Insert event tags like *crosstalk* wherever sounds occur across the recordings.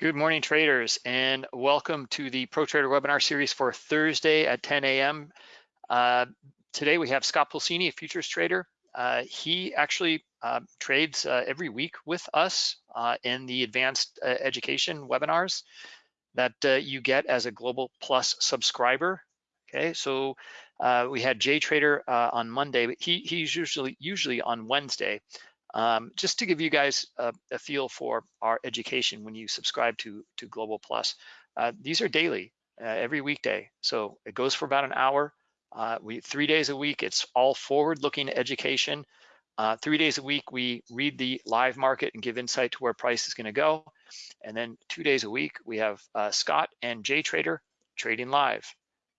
Good morning, traders, and welcome to the Pro Trader webinar series for Thursday at 10 a.m. Uh, today we have Scott Pulcini, a futures trader. Uh, he actually uh, trades uh, every week with us uh, in the advanced uh, education webinars that you get as a Global Plus subscriber. Okay, so we had Jay Trader on Monday, but he, he's usually usually on Wednesday. Um, just to give you guys a, a, feel for our education when you subscribe to, to Global Plus, uh, these are daily, uh, every weekday. So it goes for about an hour. Uh, we Three days a week, it's all forward-looking education. Uh, three days a week, we read the live market and give insight to where price is gonna go. And then two days a week, we have uh, Scott and Jay Trader trading live.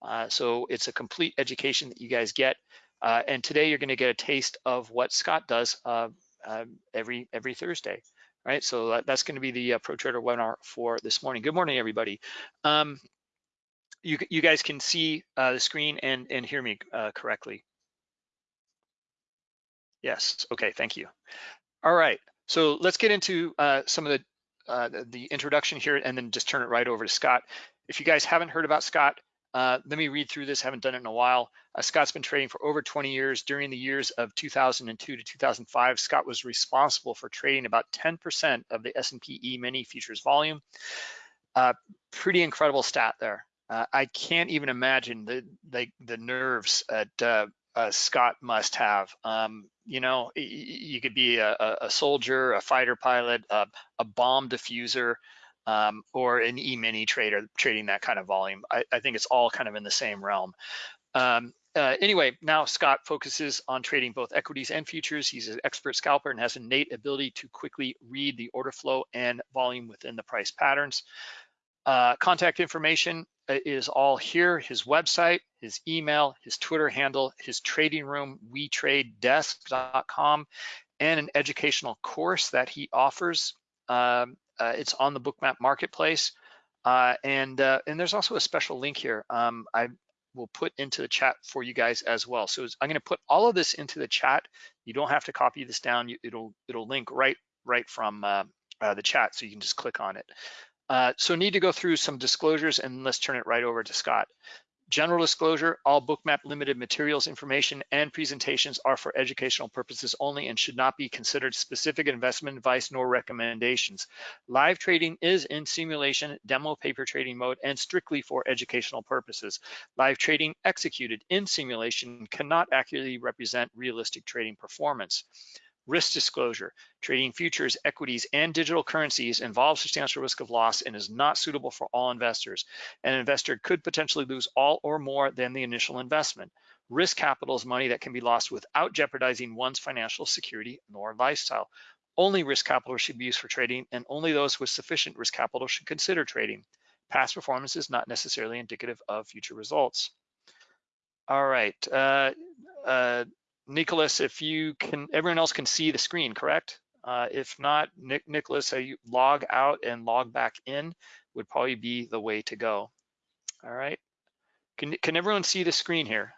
Uh, so it's a complete education that you guys get. and today you're gonna get a taste of what Scott does um, every every Thursday, right? So that, that's going to be the uh, Pro Trader webinar for this morning. Good morning, everybody. Um, you you guys can see uh, the screen and and hear me uh, correctly. Yes. Okay. Thank you. All right. So let's get into uh, some of the uh, the introduction here, and then just turn it right over to Scott. If you guys haven't heard about Scott, uh, let me read through this, haven't done it in a while. Uh, Scott's been trading for over 20 years. During the years of 2002 to 2005, Scott was responsible for trading about 10% of the S&P E-mini futures volume. Uh, pretty incredible stat there. Uh, I can't even imagine the the, the nerves that uh, uh, Scott must have. Um, you know, you could be a, a soldier, a fighter pilot, a bomb diffuser, um, or an E-mini trader trading that kind of volume. I, I, think it's all kind of in the same realm. Um, uh, anyway, now Scott focuses on trading both equities and futures. He's an expert scalper and has innate ability to quickly read the order flow and volume within the price patterns. Uh, contact information uh, is all here, his website, his email, his Twitter handle, his trading room, wetradedesk.com, and an educational course that he offers. Um, uh, it's on the Bookmap Marketplace. Uh, and uh, and there's also a special link here um, I will put into the chat for you guys as well. So I'm going to put all of this into the chat. You don't have to copy this down. You, it'll it'll link right right from uh, uh, the chat, so you can just click on it. Uh, so need to go through some disclosures, and let's turn it right over to Scott. General disclosure, all Bookmap limited materials, information, and presentations are for educational purposes only and should not be considered specific investment advice nor recommendations. Live trading is in simulation, demo paper trading mode, and strictly for educational purposes. Live trading executed in simulation cannot accurately represent realistic trading performance. Risk disclosure, trading futures, equities, and digital currencies involves substantial risk of loss and is not suitable for all investors. An investor could potentially lose all or more than the initial investment. Risk capital is money that can be lost without jeopardizing one's financial security nor lifestyle. Only risk capital should be used for trading and only those with sufficient risk capital should consider trading. Past performance is not necessarily indicative of future results. All right, uh, uh, Nicholas, if you can, everyone else can see the screen, correct? Uh, if not, Nick, Nicholas, a log out and log back in would probably be the way to go. All right. Can, can everyone see the screen here?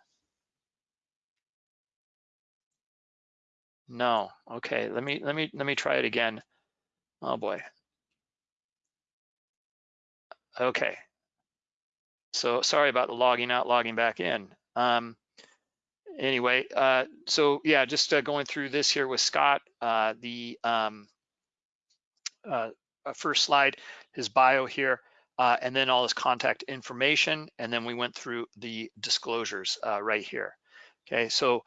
No. Okay. Let me let me let me try it again. Oh boy. Okay. So sorry about the logging out, logging back in. Um, anyway, uh, so yeah, just uh, going through this here with Scott, uh, the um, uh, uh, first slide, his bio here, uh, and then all his contact information, and then we went through the disclosures right here. Okay, so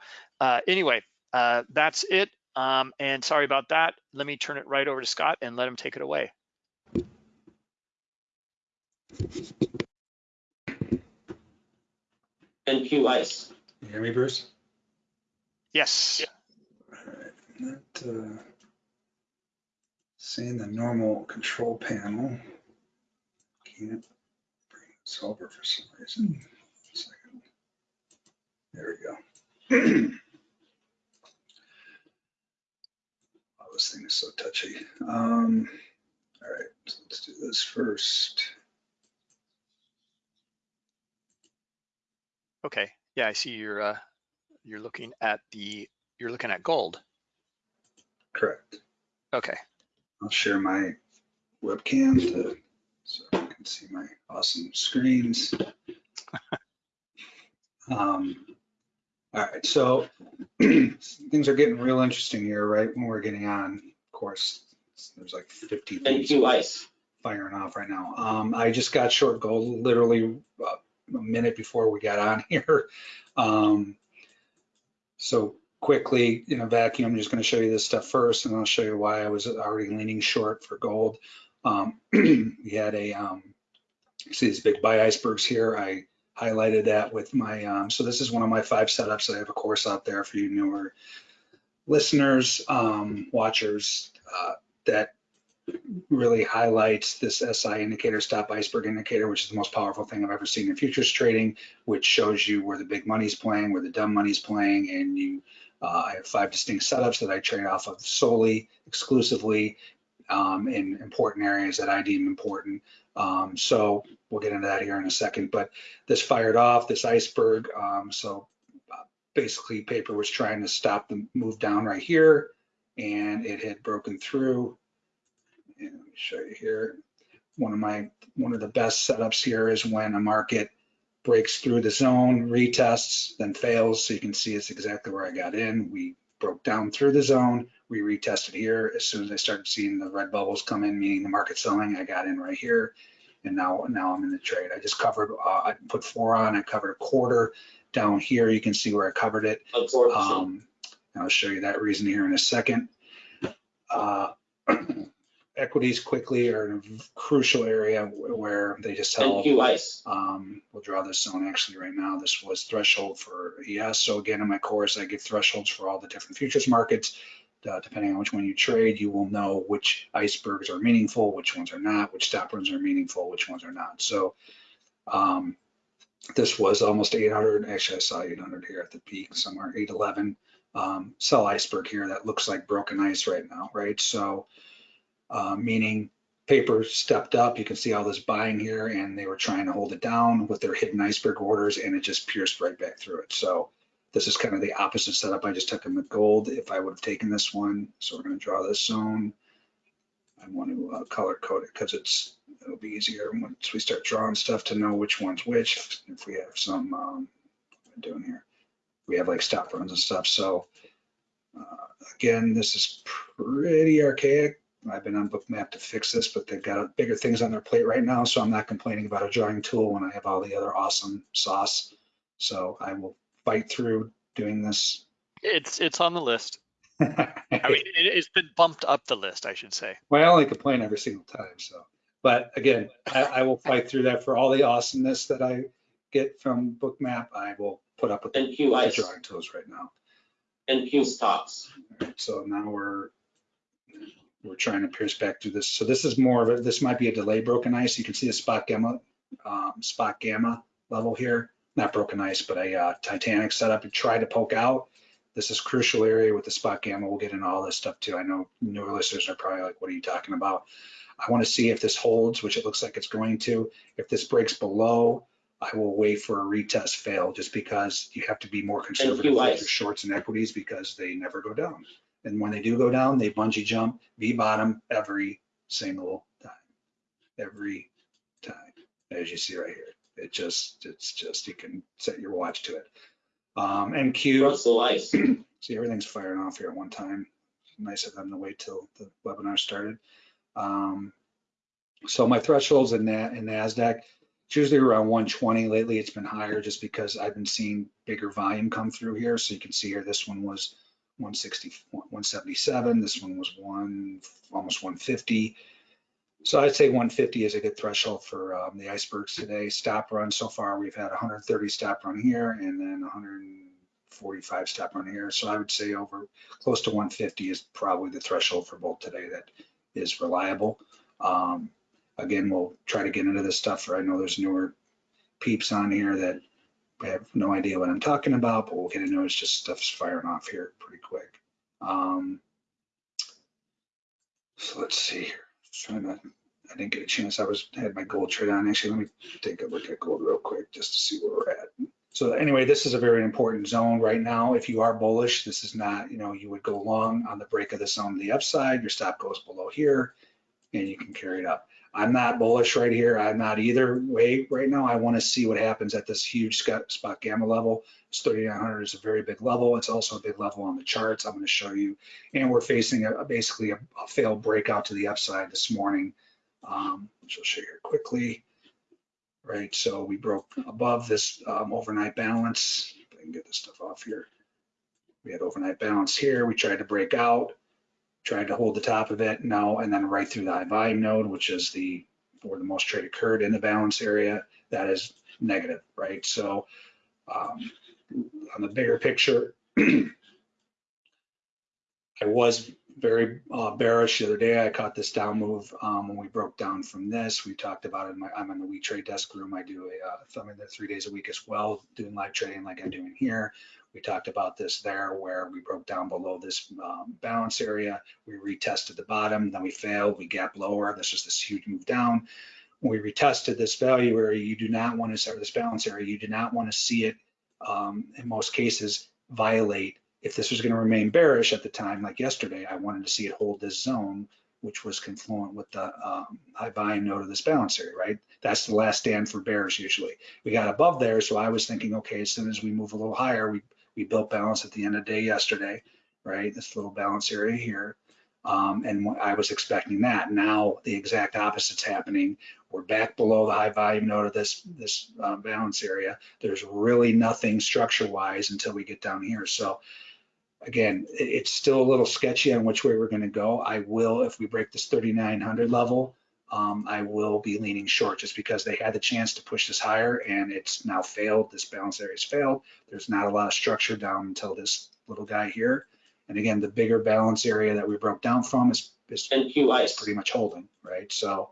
anyway, that's it. Um, and sorry about that. Let me turn it right over to Scott and let him take it away. Thank you, Ice. You hear me, Bruce? Yes. All right, that, uh, seeing the normal control panel. Can't bring this over for some reason. There we go. *clears throat* oh, this thing is so touchy. Um, all right, so let's do this first. Okay. Yeah, I see you're uh, you're looking at the you're looking at gold. Correct. Okay. I'll share my webcam to So you can see my awesome screens. *laughs* Um, all right, so *clears throat* things are getting real interesting here, right? When we're getting on, of course, there's like 50 things NQ Ice. firing off right now. Um, I just got short gold literally uh, a minute before we got on *laughs* here. Um, so quickly in a vacuum, I'm just going to show you this stuff first, and I'll show you why I was already leaning short for gold. Um, *clears throat* we had a um, see these big buy icebergs here. I highlighted that with my um, so this is one of my five setups. I have a course out there for you newer listeners, um, watchers uh, that really highlights this SI indicator, stop iceberg indicator, which is the most powerful thing I've ever seen in futures trading, which shows you where the big money's playing, where the dumb money's playing, and you. Uh, I have five distinct setups that I trade off of solely, exclusively, um, in important areas that I deem important. Um, so we'll get into that here in a second. But this fired off this iceberg. Um, so uh, basically, paper was trying to stop the move down right here, and it had broken through and let me show you here. One of my, one of the best setups here is when a market breaks through the zone, retests, then fails. So you can see it's exactly where I got in. We broke down through the zone. We retested here. As soon as I started seeing the red bubbles come in, meaning the market selling, I got in right here. And now, now I'm in the trade. I just covered, uh, I put four on, I covered a quarter down here. You can see where I covered it. Um, I'll show you that reason here in a second. Uh, *clears throat* equities quickly are in a crucial area where they just held. NQ Ice. Um, we'll draw this zone actually right now. This was threshold for ES. So again, in my course, I give thresholds for all the different futures markets. Uh, depending on which one you trade, you will know which icebergs are meaningful, which ones are not, which stop runs are meaningful, which ones are not. So um, this was almost 800. Actually, I saw 800 here at the peak somewhere, 811. Um, sell iceberg here that looks like broken ice right now, right? So uh, meaning paper stepped up. You can see all this buying here, and they were trying to hold it down with their hidden iceberg orders, and it just pierced right back through it. So this is kind of the opposite setup I just took in with gold. If I would have taken this one, so we're going to draw this zone. I want to uh, color code it because it's it'll be easier once we start drawing stuff to know which one's which. If we have some um, doing here, we have like stop runs and stuff. So uh, again, this is pretty archaic. I've been on Bookmap to fix this, but they've got bigger things on their plate right now, so I'm not complaining about a drawing tool when I have all the other awesome sauce. So I will fight through doing this. It's it's on the list. *laughs* I mean, it, it's been bumped up the list, I should say. well, I only complain every single time, so. But again, I, I will fight through that for all the awesomeness that I get from Bookmap. I will put up with the NQ the Ice. drawing tools right now. And NQ Stocks. So now we're, we're trying to pierce back through this. So this is more of a, this might be a delay broken ice. You can see the spot gamma, um, spot gamma level here, not broken ice, but a uh, Titanic setup and try to poke out. This is crucial area with the spot gamma. We'll get into all this stuff too. I know newer listeners are probably like, what are you talking about? I want to see if this holds, which it looks like it's going to. If this breaks below, I will wait for a retest fail just because you have to be more conservative with your shorts and equities because they never go down. And when they do go down, they bungee jump V bottom every single time, every time, as you see right here. It just, it's just, you can set your watch to it. Um, NQ, Russell Ice. *clears throat* see everything's firing off here at one time. Nice of them to wait till the webinar started. Um, so my thresholds in that in NASDAQ, it's usually around 120. Lately, it's been higher just because I've been seeing bigger volume come through here. So you can see here, this one was 160, 177. This one was one, almost 150. So I'd say 150 is a good threshold for um, the icebergs today. Stop run so far, we've had 130 stop run here and then 145 stop run here. So I would say over close to 150 is probably the threshold for both today that is reliable. Um, again, we'll try to get into this stuff. I know there's newer peeps on here that have no idea what I'm talking about, but we'll get into it. It's just stuff's firing off here pretty quick. Um, so let's see here. Trying to, I didn't get a chance. I was had my gold trade on. Actually, let me take a look at gold real quick just to see where we're at. So anyway, this is a very important zone right now. If you are bullish, this is not, you know, you would go long on the break of the zone to the upside. Your stop goes below here and you can carry it up. I'm not bullish right here. I'm not either way right now. I want to see what happens at this huge spot, gamma level. It's 3,900 is a very big level. It's also a big level on the charts. I'm going to show you. And we're facing a, basically a, a failed breakout to the upside this morning, um, which I'll show you here quickly. Right, so we broke above this um, overnight balance. I can get this stuff off here. We had overnight balance here. We tried to break out tried to hold the top of it, no, and then right through the high volume node, which is the, where the most trade occurred in the balance area, that is negative, right? So um, on the bigger picture, *clears throat* I was very uh, bearish the other day. I caught this down move um, when we broke down from this. We talked about it. My, I'm in the We Trade desk room. I do a, uh, in there three days a week as well, doing live trading like I'm doing here. We talked about this there where we broke down below this um, balance area. We retested the bottom, then we failed. We gap lower. This is this huge move down. When we retested this value area, you do not want to, or this balance area, you do not want to see it um, in most cases violate if this was going to remain bearish at the time, like yesterday, I wanted to see it hold this zone, which was confluent with the um, high volume node of this balance area, right? That's the last stand for bears usually. We got above there, so I was thinking, okay, as soon as we move a little higher, we, we built balance at the end of the day yesterday, right? This little balance area here. Um, and I was expecting that. Now the exact opposite's happening. We're back below the high volume node of this this uh, balance area. There's really nothing structure wise until we get down here. So again, it's still a little sketchy on which way we're going to go. I will, if we break this 3,900 level, um, I will be leaning short just because they had the chance to push this higher and it's now failed. This balance area has failed. There's not a lot of structure down until this little guy here. And again, the bigger balance area that we broke down from is, is, is pretty much holding, right? So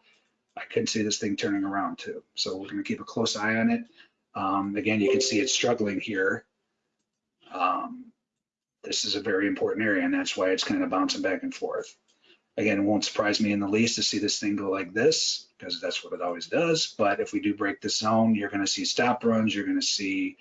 I couldn't see this thing turning around too. So we're going to keep a close eye on it. Um, again, you can see it's struggling here. Um, this is a very important area and that's why it's kind of bouncing back and forth. Again, it won't surprise me in the least to see this thing go like this because that's what it always does. But if we do break the zone, you're going to see stop runs, you're going to see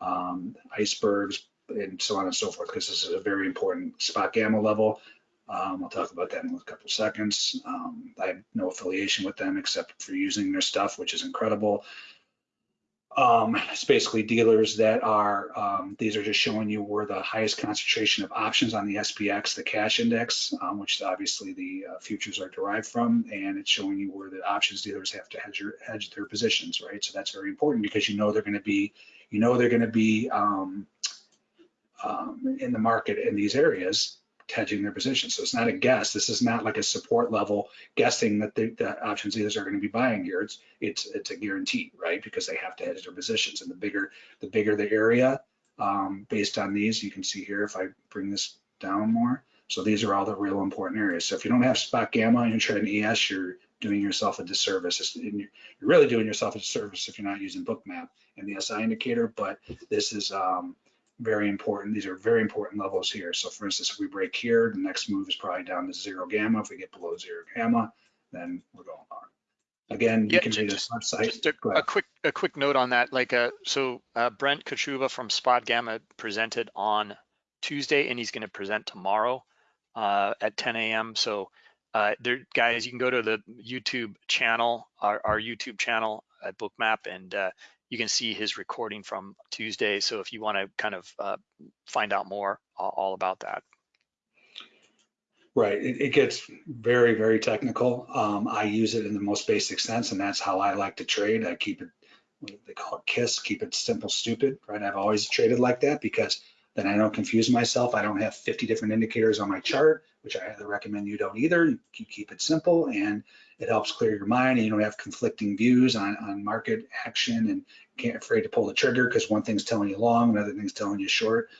um, icebergs and so on and so forth because this is a very important spot gamma level. Um, I'll talk about that in a couple seconds. Um, I have no affiliation with them except for using their stuff, which is incredible. Um, it's basically dealers that are, um, these are just showing you where the highest concentration of options on the SPX, the cash index, um, which obviously the uh, futures are derived from, and it's showing you where the options dealers have to hedge, your, hedge their positions, right? So that's very important because you know they're going to be, you know they're going to be um, um, in the market in these areas hedging their position. So it's not a guess. This is not like a support level guessing that the, the options dealers are going to be buying here. It's it's it's a guarantee, right? Because they have to hedge their positions. And the bigger the bigger the area, um, based on these, you can see here if I bring this down more. So these are all the real important areas. So if you don't have spot gamma and you're trading ES, you're doing yourself a disservice. You're really doing yourself a disservice if you're not using Bookmap and the SI indicator. But this is um, very important. These are very important levels here. So for instance, if we break here, the next move is probably down to zero gamma. If we get below zero gamma, then we're going on. Again, you Yeah, can ju- read this website. Just a, a quick a quick note on that. Like, uh, so uh, Brent Kochuba from Spot Gamma presented on Tuesday, and he's going to present tomorrow uh, at 10 a.m. So, uh, there, guys, you can go to the YouTube channel, our, our YouTube channel at Bookmap, and uh, you can see his recording from Tuesday. So, if you want to kind of uh, find out more all, about that. Right, it, it gets very, very technical. Um, I use it in the most basic sense, and that's how I like to trade. I keep it, they call it KISS, keep it simple, stupid, right? I've always traded like that because then I don't confuse myself. I don't have 50 different indicators on my chart, which I highly recommend you don't either. You keep it simple and it helps clear your mind and you don't have conflicting views on, on market action and can't afraid to pull the trigger because one thing's telling you long, another thing's telling you short.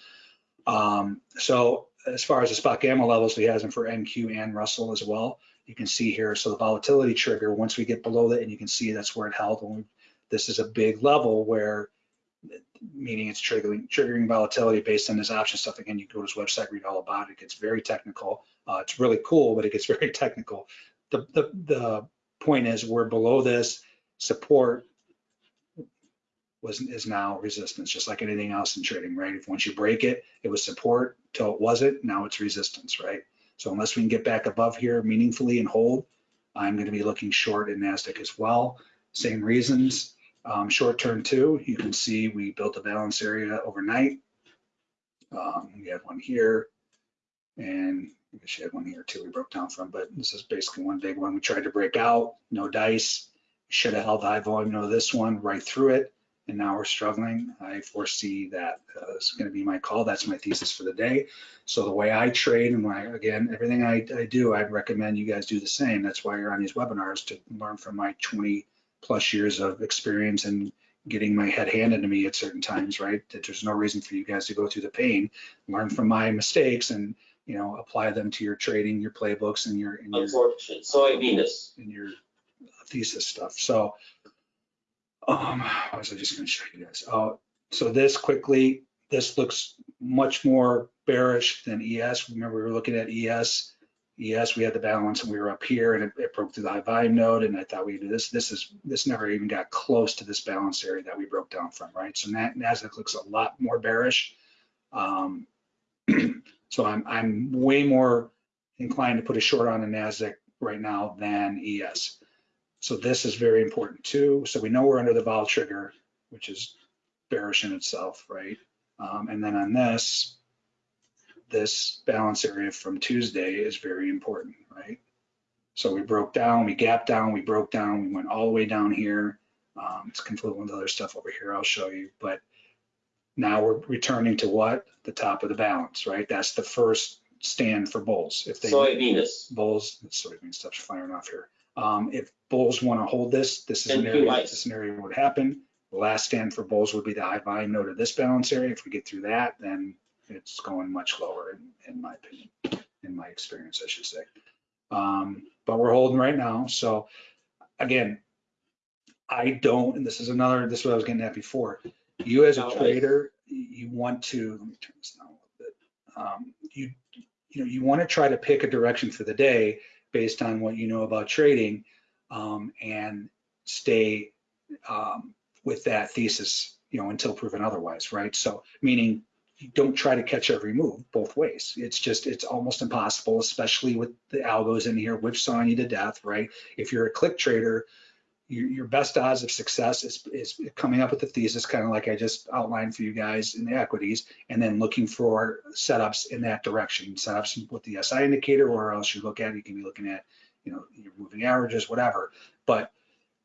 Um, so as far as the spot gamma levels, he has them for NQ and Russell as well. You can see here, so the volatility trigger, once we get below that, and you can see that's where it held. We, this is a big level where, meaning it's triggering triggering volatility based on this option stuff. Again, you go to his website, read all about it. It gets very technical. Uh, it's really cool, but it gets *laughs* very technical. The, the, the point is we're below this support was is now resistance, just like anything else in trading, right? If once you break it, it was support till it wasn't, now it's resistance, right? So unless we can get back above here meaningfully and hold, I'm going to be looking short in NASDAQ as well. Same reasons. Um, short term too, you can see we built a balance area overnight. Um, we had one here and I guess had one here too we broke down from, but this is basically one big one. We tried to break out, no dice. Should have held high volume of this one right through it. And now we're struggling. I foresee that uh, going to be my call. That's my thesis for the day. So the way I trade and my, again, everything I, I do, I'd recommend you guys do the same. That's why you're on these webinars to learn from my 20 plus years of experience and getting my head handed to me at certain times, right? That there's no reason for you guys to go through the pain, learn from my mistakes and, you know, apply them to your trading, your playbooks and your, and your, soybeans. and your thesis stuff. So, um, what was I just gonna show you guys? Oh, so this quickly, this looks much more bearish than ES. Remember, we were looking at ES. ES, we had the balance and we were up here and it, it broke through the high volume node and I thought we do this. This is, this never even got close to this balance area that we broke down from, right? So NASDAQ looks a lot more bearish. Um, *clears throat* so I'm, I'm way more inclined to put a short on the NASDAQ right now than ES. So this is very important too. So we know we're under the vol trigger, which is bearish in itself, right? Um, and then on this, this balance area from Tuesday is very important, right? So we broke down, we gapped down, we broke down, we went all the way down here. Um, it's confluent with other stuff over here I'll show you, but now we're returning to what? The top of the balance, right? That's the first stand for bulls. If they Soybeans. bulls, soybean stuff's firing off here. Um, if bulls want to hold this, this is an area, QIs. this area would happen. The last stand for bulls would be the high volume node of this balance area. If we get through that, then it's going much lower in, in my opinion, in my experience, I should say. Um, but we're holding right now. So again, I don't, and this is another, this is what I was getting at before. You as a trader, you want to, let me turn this down a little bit. Um, you, you know, you want to try to pick a direction for the day based on what you know about trading um, and stay um, with that thesis, you know, until proven otherwise, right? So meaning don't try to catch every move both ways. It's just, it's almost impossible, especially with the algos in here, which sawing you to death, right? If you're a click trader, your, your best odds of success is, is coming up with a thesis, kind of like I just outlined for you guys in the equities, and then looking for setups in that direction, setups with the SI indicator, or else you look at, you can be looking at, you know, your moving averages, whatever. But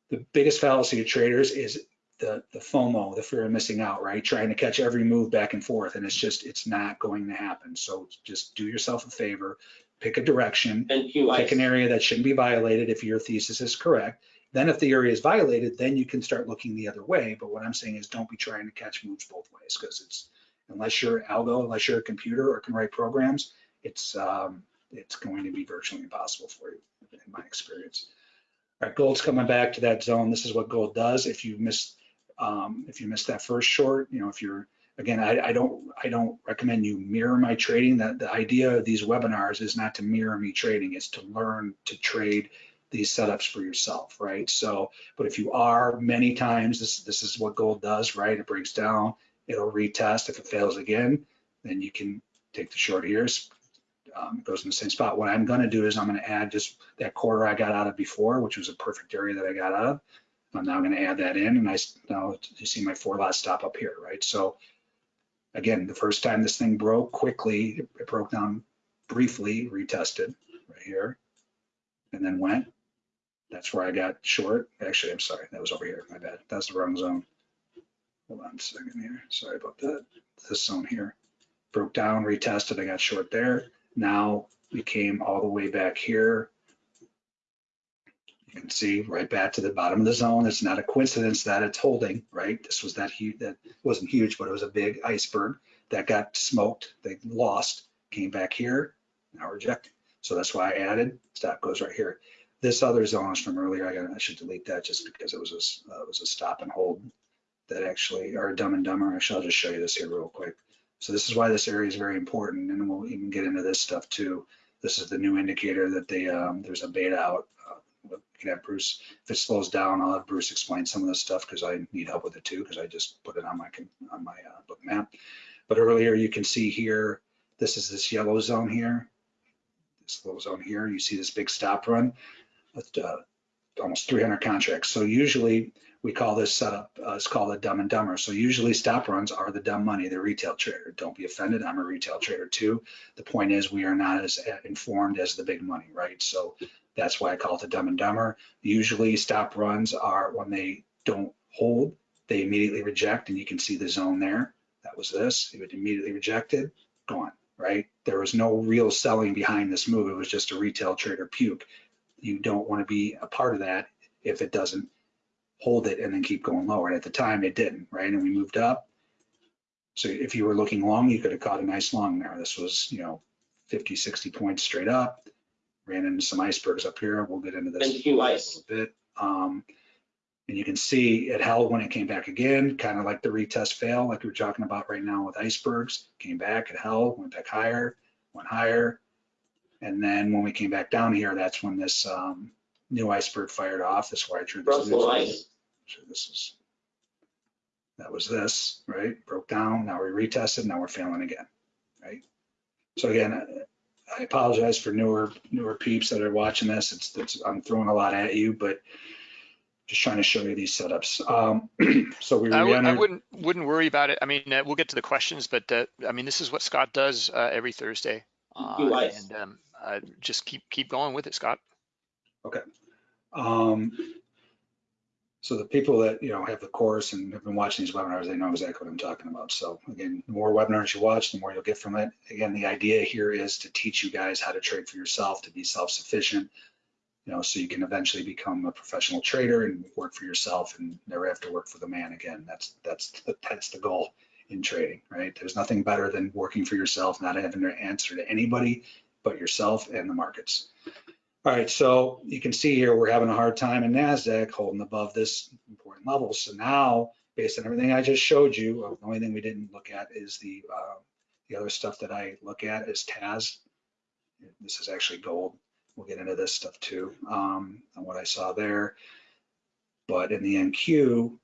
the biggest fallacy of traders is the, the FOMO, the fear of missing out, right? Trying to catch every move back and forth, and it's just, it's not going to happen. So just do yourself a favor, pick a direction, And pick an area that shouldn't be violated if your thesis is correct. Then if the area is violated, then you can start looking the other way. But what I'm saying is don't be trying to catch moves both ways because it's, unless you're algo, unless you're a computer or can write programs, it's, um, it's going to be virtually impossible for you in my experience. All right, gold's coming back to that zone. This is what gold does. If you miss, um, if you miss that first short, you know, if you're, again, I, I don't, I don't recommend you mirror my trading. That the idea of these webinars is not to mirror me trading. It's to learn to trade these setups for yourself, right? So, but if you are many times, this this is what gold does, right? It breaks down, it'll retest. If it fails again, then you can take the short here. Um, it goes in the same spot. What I'm going to do is I'm going to add just that quarter I got out of before, which was a perfect area that I got out of. I'm now going to add that in, and I now you see my four lot stop up here, right? So again, the first time this thing broke quickly, it broke down briefly, retested right here, and then went. That's where I got short. Actually, I'm sorry, that was over here. My bad. That's the wrong zone. Hold on a second here. Sorry about that. This zone here broke down, retested. I got short there. Now we came all the way back here. You can see right back to the bottom of the zone. It's not a coincidence that it's holding, right? This was that huge, that wasn't huge, but it was a big iceberg that got smoked. They lost, came back here, now rejected. So that's why I added, stop goes right here. This other zone is from earlier. I got, I should delete that just because it was a, uh, was a stop and hold that actually, or dumb and dumber. Actually, I'll just show you this here real quick. So this is why this area is very important, and we'll even get into this stuff too. This is the new indicator that they, um, there's a beta out. Uh, can have Bruce, if it slows down, I'll have Bruce explain some of this stuff because I need help with it too, because I just put it on my, on my uh, Bookmap. But earlier you can see here, this is this yellow zone here. This little zone here, you see this big stop run. Uh, almost 300 contracts. So usually we call this setup, uh, it's called a dumb and dumber. So usually stop runs are the dumb money, the retail trader. Don't be offended. I'm a retail trader too. The point is we are not as informed as the big money, right? So that's why I call it the dumb and dumber. Usually stop runs are when they don't hold, they immediately reject and you can see the zone there. That was this, it would immediately rejected, gone, right? There was no real selling behind this move. It was just a retail trader puke. You don't want to be a part of that if it doesn't hold it and then keep going lower. And at the time it didn't, right? And we moved up. So if you were looking long, you could have caught a nice long there. This was, you know, 50, 60 points straight up. Ran into some icebergs up here. We'll get into this Q a ice. little bit. Um, and you can see it held when it came back again, kind of like the retest fail, like we we're talking about right now with icebergs. Came back, it held, went back higher, went higher. And then when we came back down here, that's when this um, new iceberg fired off. That's why I drew this. Russell news. ice. So this is, that was this, right? Broke down, now we retested, now we're failing again, right? So again, I apologize for newer, newer peeps that are watching this. It's, it's, I'm throwing a lot at you, but just trying to show you these setups. Um, *clears throat* so we I, w- I re-entered, wouldn't wouldn't worry about it. I mean, uh, we'll get to the questions, but uh, I mean, this is what Scott does uh, every Thursday, uh, and um, uh, just keep keep going with it, Scott. Okay. Um, so the people that, you know, have the course and have been watching these webinars, they know exactly what I'm talking about. So again, the more webinars you watch, the more you'll get from it. Again, the idea here is to teach you guys how to trade for yourself, to be self-sufficient, you know, so you can eventually become a professional trader and work for yourself and never have to work for the man again. That's, that's, the- that's the goal in trading, right? There's nothing better than working for yourself, not having to answer to anybody but yourself and the markets. All right, so you can see here, we're having a hard time in NASDAQ holding above this important level. So now, based on everything I just showed you, uh, the only thing we didn't look at is the, uh, the other stuff that I look at is TAS. This is actually gold. We'll get into this stuff too, um, and what I saw there. But in the NQ,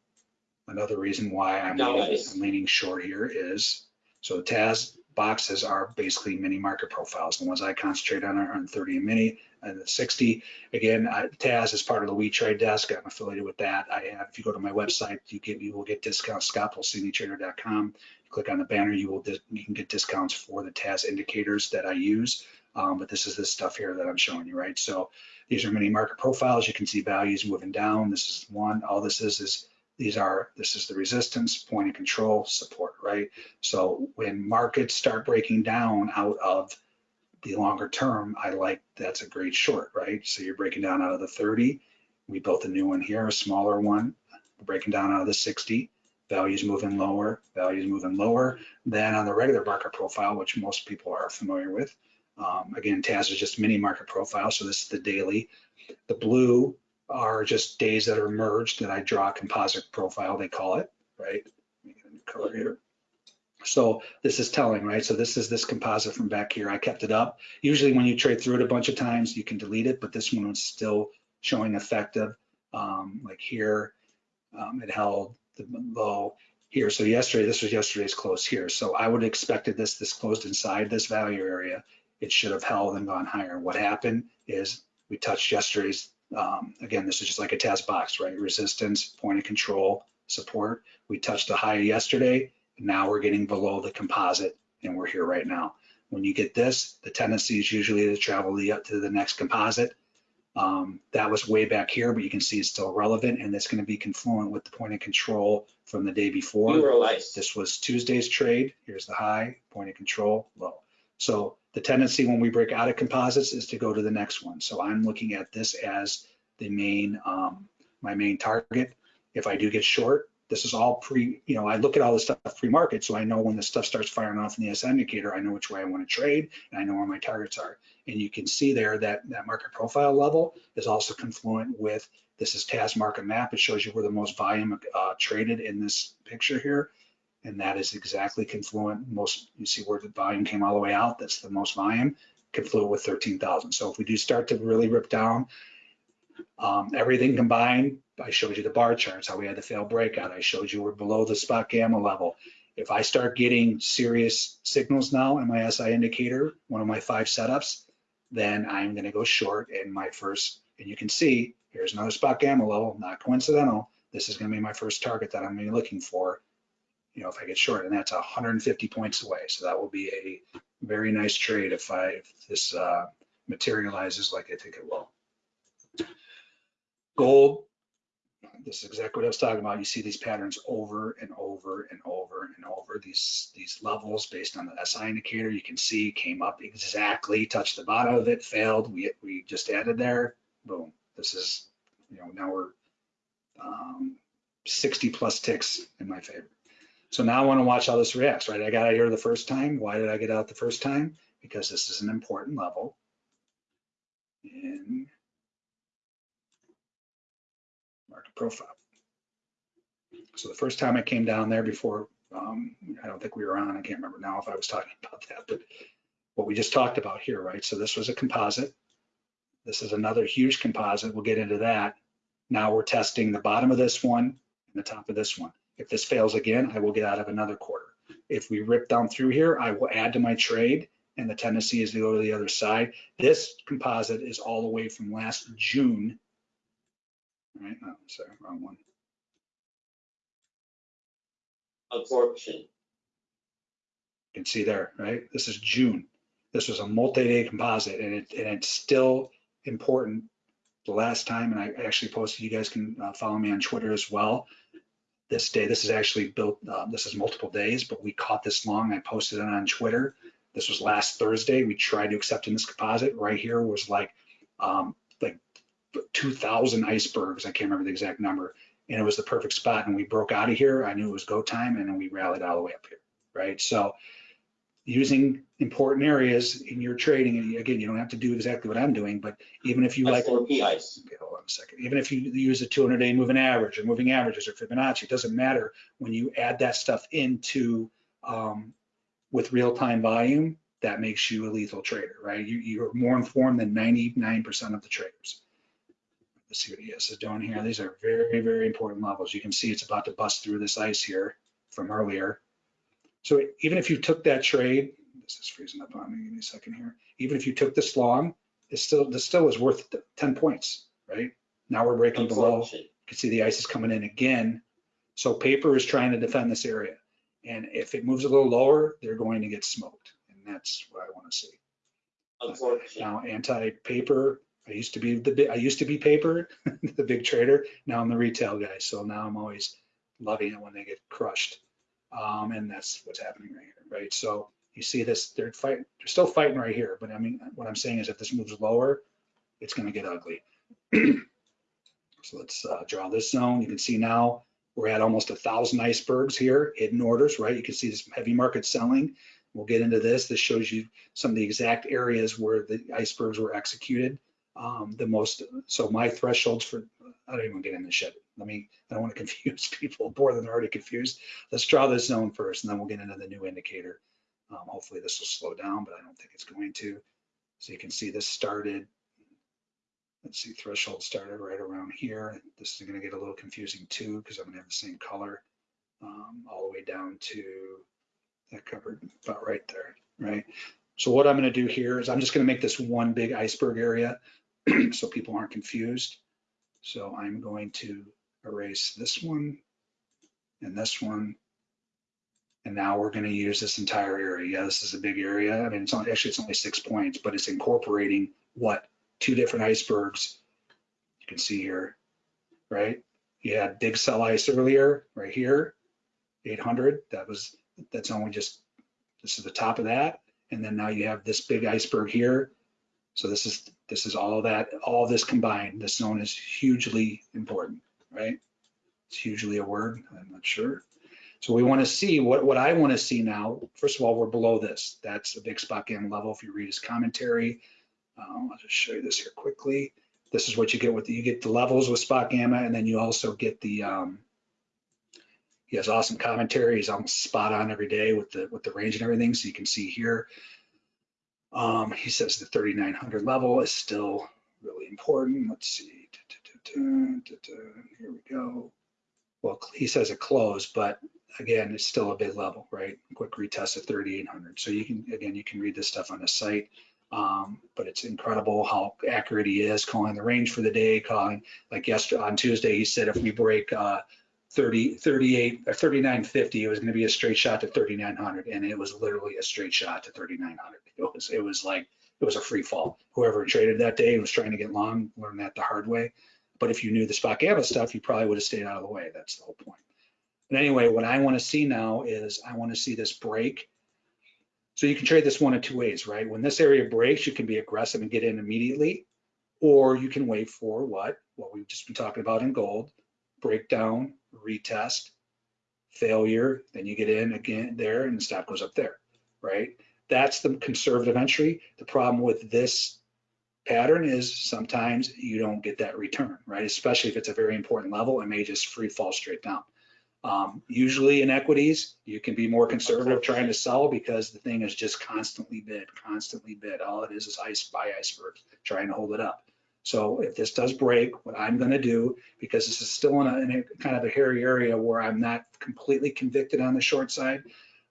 another reason why I'm leaning. I'm leaning short here is, so the TAS boxes are basically mini market profiles. The ones I concentrate on are on 30 and mini and the 60. Again, I- TAS is part of the We Trade desk. I'm affiliated with that. I have, if you go to my website, you get, you will get discounts, scottpulcinitrader.com. Click on the banner, you will, dis- you can get discounts for the TAS indicators that I use. Um, but this is this stuff here that I'm showing you, right? So these are mini market profiles. You can see values moving down. This is one. All this is is these are this is the resistance, point of control, support, right? So when markets start breaking down out of the longer term, I like that's a great short, right? So you're breaking down out of the 30. We built a new one here, a smaller one. We're breaking down out of the 60. Values moving lower, values moving lower. Then on the regular market profile, which most people are familiar with, um, again, TAS is just mini market profile. So this is the daily. The blue are just days that are merged that I draw a composite profile, they call it, right? Color here. So this is telling, right? So this is this composite from back here. I kept it up. Usually when you trade through it a bunch of times, you can delete it, but this one was still showing effective. Um, like here, um, it held the low here. So yesterday, this was yesterday's close here. So I would have expected this, this closed inside this value area. It should have held and gone higher. What happened is we touched yesterday's, um, again, this is just like a TAS box, right? Resistance, point of control, support. We touched the high yesterday. Now we're getting below the composite and we're here right now. When you get this, the tendency is usually to travel the, up to the next composite. Um, that was way back here, but you can see it's still relevant and it's going to be confluent with the point of control from the day before. This was Tuesday's trade. Here's the high, point of control, low. So the tendency when we break out of composites is to go to the next one. So I'm looking at this as the main, um, my main target. If I do get short, this is all pre, you know, I look at all this stuff pre-market, so I know when the stuff starts firing off in the SI indicator, I know which way I want to trade, and I know where my targets are. And you can see there that that market profile level is also confluent with, this is TAS market map. It shows you where the most volume uh, traded in this picture here. And that is exactly confluent. Most, you see where the volume came all the way out, that's the most volume, confluent with 13,000. So if we do start to really rip down, um, everything combined, I showed you the bar charts, how we had the failed breakout. I showed you we're below the spot gamma level. If I start getting serious signals now in my SI indicator, one of my five setups, then I'm gonna go short in my first And you can see, here's another spot gamma level, not coincidental. This is gonna be my first target that I'm gonna be looking for, you know, if I get short, and that's 150 points away. So that will be a very nice trade if I, if this uh, materializes like I think it will. Gold, this is exactly what I was talking about. You see these patterns over and over and over and over. These these levels based on the SI indicator, you can see came up exactly, touched the bottom of it, failed. We we just added there. Boom. This is you know now we're um, 60 plus ticks in my favor. So now I want to watch how this reacts. Right, I got out here the first time. Why did I get out the first time? Because this is an important level. And market profile. So the first time I came down there before, um, I don't think we were on, I can't remember now if I was talking *laughs* about that, but what we just talked about here, right? So this was a composite. This is another huge composite. We'll get into that. Now we're testing the bottom of this one and the top of this one. If this fails again, I will get out of another quarter. If we rip down through here, I will add to my trade and the tendency is to go to the other side. This composite is all the way from last June Right, oh, sorry, wrong one. absorption, You can see there, right? This is June. This was a multi-day composite and it, and it's still important. The last time, and I actually posted, you guys can uh, follow me on Twitter as well. This day, this is actually built, uh, this is multiple days, but we caught this long. I posted it on Twitter. This was last Thursday. We tried to accept in this composite. Right here was like, um, like 2,000 icebergs. I can't remember the exact number. And it was the perfect spot. And we broke out of here. I knew it was go time and then we rallied all the way up here, right? So using important areas in your trading, and again, you don't have to do exactly what I'm doing, but even if you like, S4P okay, hold on a second, even if you use a 200 day moving average or moving averages or Fibonacci, it doesn't matter. When you add that stuff into um, with real time volume, that makes you a lethal trader, right? You, you're more informed than 99% of the traders. Let's see what ES is doing here. These are very, very important levels. You can see it's about to bust through this ice here from earlier. So even if you took that trade, this is freezing up on me, give me a second here. Even if you took this long, it's still, this still is worth 10 points, right? Now we're breaking below. You can see the ice is coming in again. So paper is trying to defend this area. And if it moves a little lower, they're going to get smoked. And that's what I want to see. absorption, Now anti-paper, I used to be the, I used to be paper, *laughs* the big trader. Now I'm the retail guy. So now I'm always loving it when they get crushed. Um, and that's what's happening right here, right? So you see this, they're fighting, they're still fighting right here. But I mean, what I'm saying is if this moves lower, it's going to get ugly. *clears throat* so let's uh, draw this zone. You can see now we're at almost a thousand icebergs here, hidden orders, right? You can see this heavy market selling. We'll get into this. This shows you some of the exact areas where the icebergs were executed. Um, the most, so my thresholds for, I don't even get into shit. Let me, I don't want to *laughs* confuse people more than they're already confused. Let's draw this zone first and then we'll get into the new indicator. Um, hopefully this will slow down, but I don't think it's going to. So you can see this started, let's see, threshold started right around here. This is gonna get a little confusing too, because I'm gonna have the same color um, all the way down to that covered about right there, right? So what I'm gonna do here is I'm just gonna make this one big iceberg area *clears throat* so people aren't confused. So I'm going to erase this one and this one. And now we're gonna use this entire area. Yeah, this is a big area. I mean, it's actually, it's only six points, but it's incorporating what? Two different icebergs. You can see here, right? You had big sell ice earlier, right here, 800. That was, that's only just, this is the top of that. And then now you have this big iceberg here. So this is, this is all that, all this combined. This zone is hugely important, right? It's hugely a word, I'm not sure. So we want to see what, what I want to see now. First of all, we're below this. That's a big spot gamma level. If you read his commentary, um, I'll just show you this here quickly. This is what you get with you get the levels with spot gamma, and then you also get the. Um, he has awesome commentary. He's almost spot on every day with the with the range and everything. So you can see here. Um, he says the 3900 level is still really important. Let's see. Here we go. Well, he says it closed, but again, it's still a big level, right? Quick retest at 3,800. So you can, again, you can read this stuff on the site. Um, but it's incredible how accurate he is calling the range for the day, calling like yesterday on Tuesday, he said if we break uh, 30, 38 or 3950, it was going to be a straight shot to 3900, and it was literally a straight shot to 3900. It was it was like it was a free fall. Whoever traded that day was trying to get long, learned that the hard way. But if you knew the spot gamma stuff, you probably would have stayed out of the way. That's the whole point. But anyway, what I want to see now is I want to see this break. So you can trade this one of two ways, right? When this area breaks, you can be aggressive and get in immediately, or you can wait for what? What we've just been talking about in gold, breakdown, retest, failure, then you get in again there and the stop goes up there, right? That's the conservative entry. The problem with this pattern is sometimes you don't get that return, right? Especially if it's a very important level, it may just free fall straight down. Um, usually in equities, you can be more conservative trying to sell because the thing is just constantly bid, constantly bid. All it is is ice buy icebergs, trying to hold it up. So if this does break, what I'm going to do, because this is still in a, in a, kind of a hairy area where I'm not completely convicted on the short side,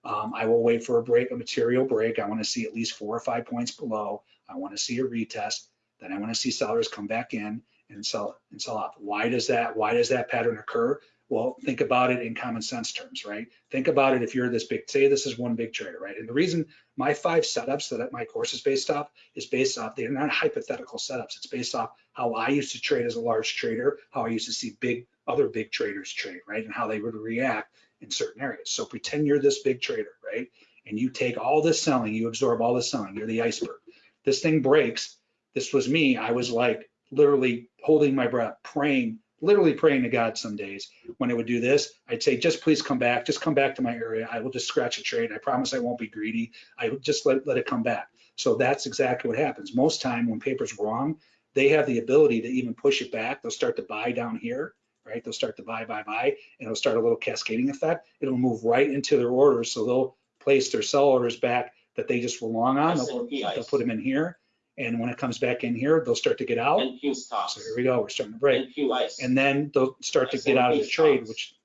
um, I will wait for a break, a material break. I want to see at least four or five points below. I want to see a retest. Then I want to see sellers come back in and sell and sell off. Why does that? Why does that pattern occur? Well, think about it in common sense terms, right? Think about it if you're this big, say this is one big trader, right? And the reason my five setups that my course is based off is based off, they're not hypothetical setups. It's based off how I used to trade as a large trader, how I used to see big other big traders trade, right? And how they would react in certain areas. So pretend you're this big trader, right? And you take all this selling, you absorb all this selling, you're the iceberg. This thing breaks. This was me. I was like literally holding my breath, praying literally praying to God some days when I would do this. I'd say, just please come back. Just come back to my area. I will just scratch a trade. I promise I won't be greedy. I will just let, let it come back. So that's exactly what happens. Most time when paper's wrong, they have the ability to even push it back. They'll start to buy down here, right? They'll start to buy, buy, buy, and it'll start a little cascading effect. It'll move right into their orders. So they'll place their sell orders back that they just were long on. They'll, they'll put them in here. And when it comes back in here, they'll start to get out. NQ stocks. So here we go. We're starting to break. NQ ice. And then they'll start to get out of the trade, which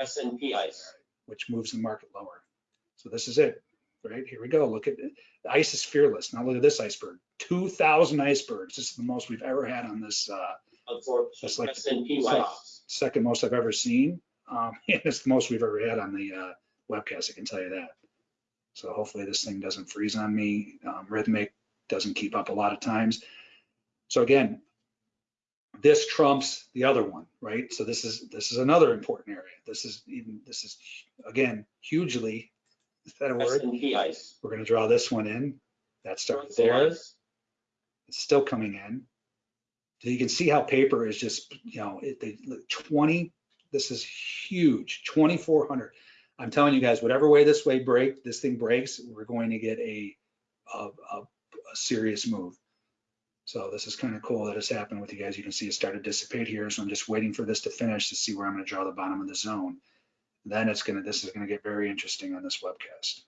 S&P ice. which moves the market lower. So this is it, right? Here we go. Look at it. The ice is fearless. Now look at this iceberg. 2,000 icebergs. This is the most we've ever had on this, uh, That's like- S&P ice. second most I've ever seen. Um, *laughs* and it's the most we've ever had on the uh, webcast, I can tell you that. So hopefully this thing doesn't freeze on me. Um, Rithmic doesn't keep up a lot of times. So again, this trumps the other one, right? So this is this is another important area. This is even this is again hugely. Is that a word? Ice. We're going to draw this one in. That starts there. ice. It's still coming in. So you can see how paper is just, you know, it, they, look, 20, this is huge, 2,400. I'm telling you guys, whatever way this way break, this thing breaks, we're going to get a, a, a, a serious move. So this is kind of cool that it's happened with you guys. You can see it started to dissipate here. So I'm just waiting for this to finish to see where I'm going to draw the bottom of the zone. Then it's going to, this is going to get very interesting on this webcast.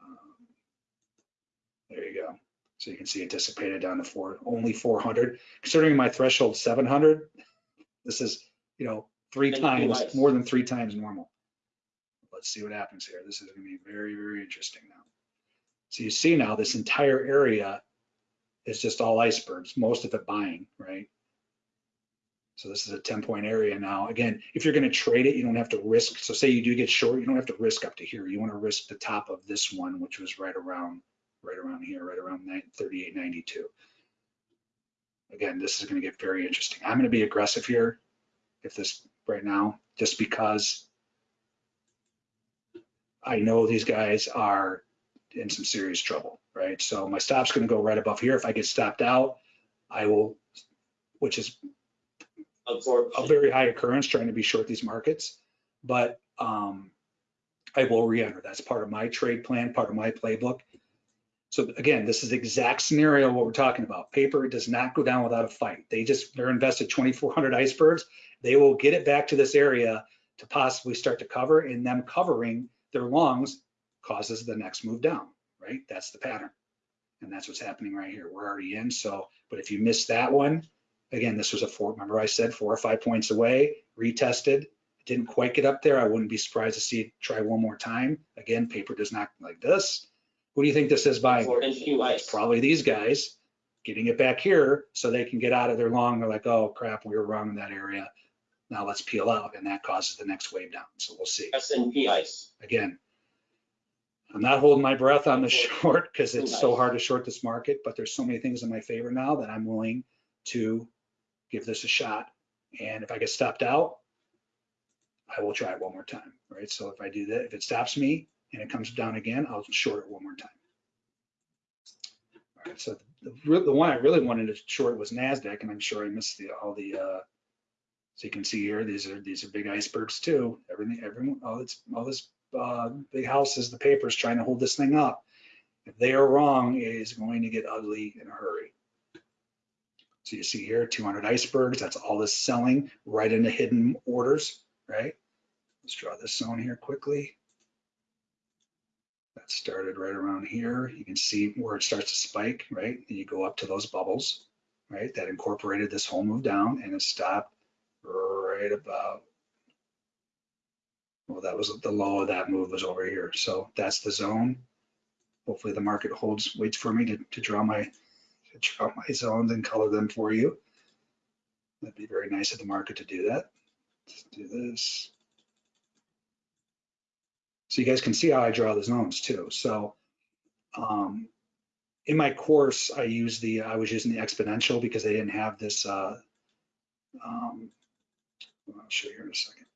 Um, There you go. So you can see it dissipated down to four, only 400. Considering my threshold 700, this is, you know, three Thank times, more than three times normal. Let's see what happens here. This is going to be very, very interesting now. So you see now this entire area is just all icebergs, most of it buying, right? So this is a 10 point area now. Again, if you're going to trade it, you don't have to risk. So say you do get short, you don't have to risk up to here. You want to risk the top of this one, which was right around, right around here, right around 38.92. Again, this is going to get very interesting. I'm going to be aggressive here if this right now, just because I know these guys are in some serious trouble, right? So my stop's going to go right above here. If I get stopped out, I will, which is a very high occurrence trying to be short these markets, but um, I will re-enter. That's part of my trade plan, part of my playbook. So again, this is the exact scenario what we're talking about. Paper does not go down without a fight. They just, they're invested 2,400 icebergs. They will get it back to this area to possibly start to cover and them covering their longs causes the next move down, right? That's the pattern. And that's what's happening right here. We're already in. So, but if you miss that one, again, this was a four, remember I said four or five points away, retested, didn't quite get up there. I wouldn't be surprised to see it try one more time. Again, paper does not like this. Who do you think this is buying? Ice. Probably these guys getting it back here so they can get out of their long. They're like, oh crap, we were wrong in that area. Now let's peel out and that causes the next wave down. So we'll see. S and P ice. Again, I'm not holding my breath on the short because it's so hard to short this market, but there's so many things in my favor now that I'm willing to give this a shot. And if I get stopped out, I will try it one more time, right? So if I do that, if it stops me and it comes down again, I'll short it one more time. All right, so the, the one I really wanted to short was NASDAQ, and I'm sure I missed the, all the, uh, so you can see here, these are, these are big icebergs too. Everything, everyone, all this, all this, uh, big houses, the papers trying to hold this thing up. If they are wrong, it is going to get ugly in a hurry. So you see here, 200 icebergs, that's all this selling right into hidden orders, right? Let's draw this zone here quickly. That started right around here. You can see where it starts to spike, right? And you go up to those bubbles, right? That incorporated this whole move down and it stopped right about, well, that was the low of that move was over here. So that's the zone. Hopefully the market holds, waits for me to, to draw my, to draw my zones and color them for you. That'd be very nice of the market to do that. Let's do this. So you guys can see how I draw the zones too. So um, in my course, I use the, I was using the exponential because they didn't have this, uh, um, I'll show you here in a second.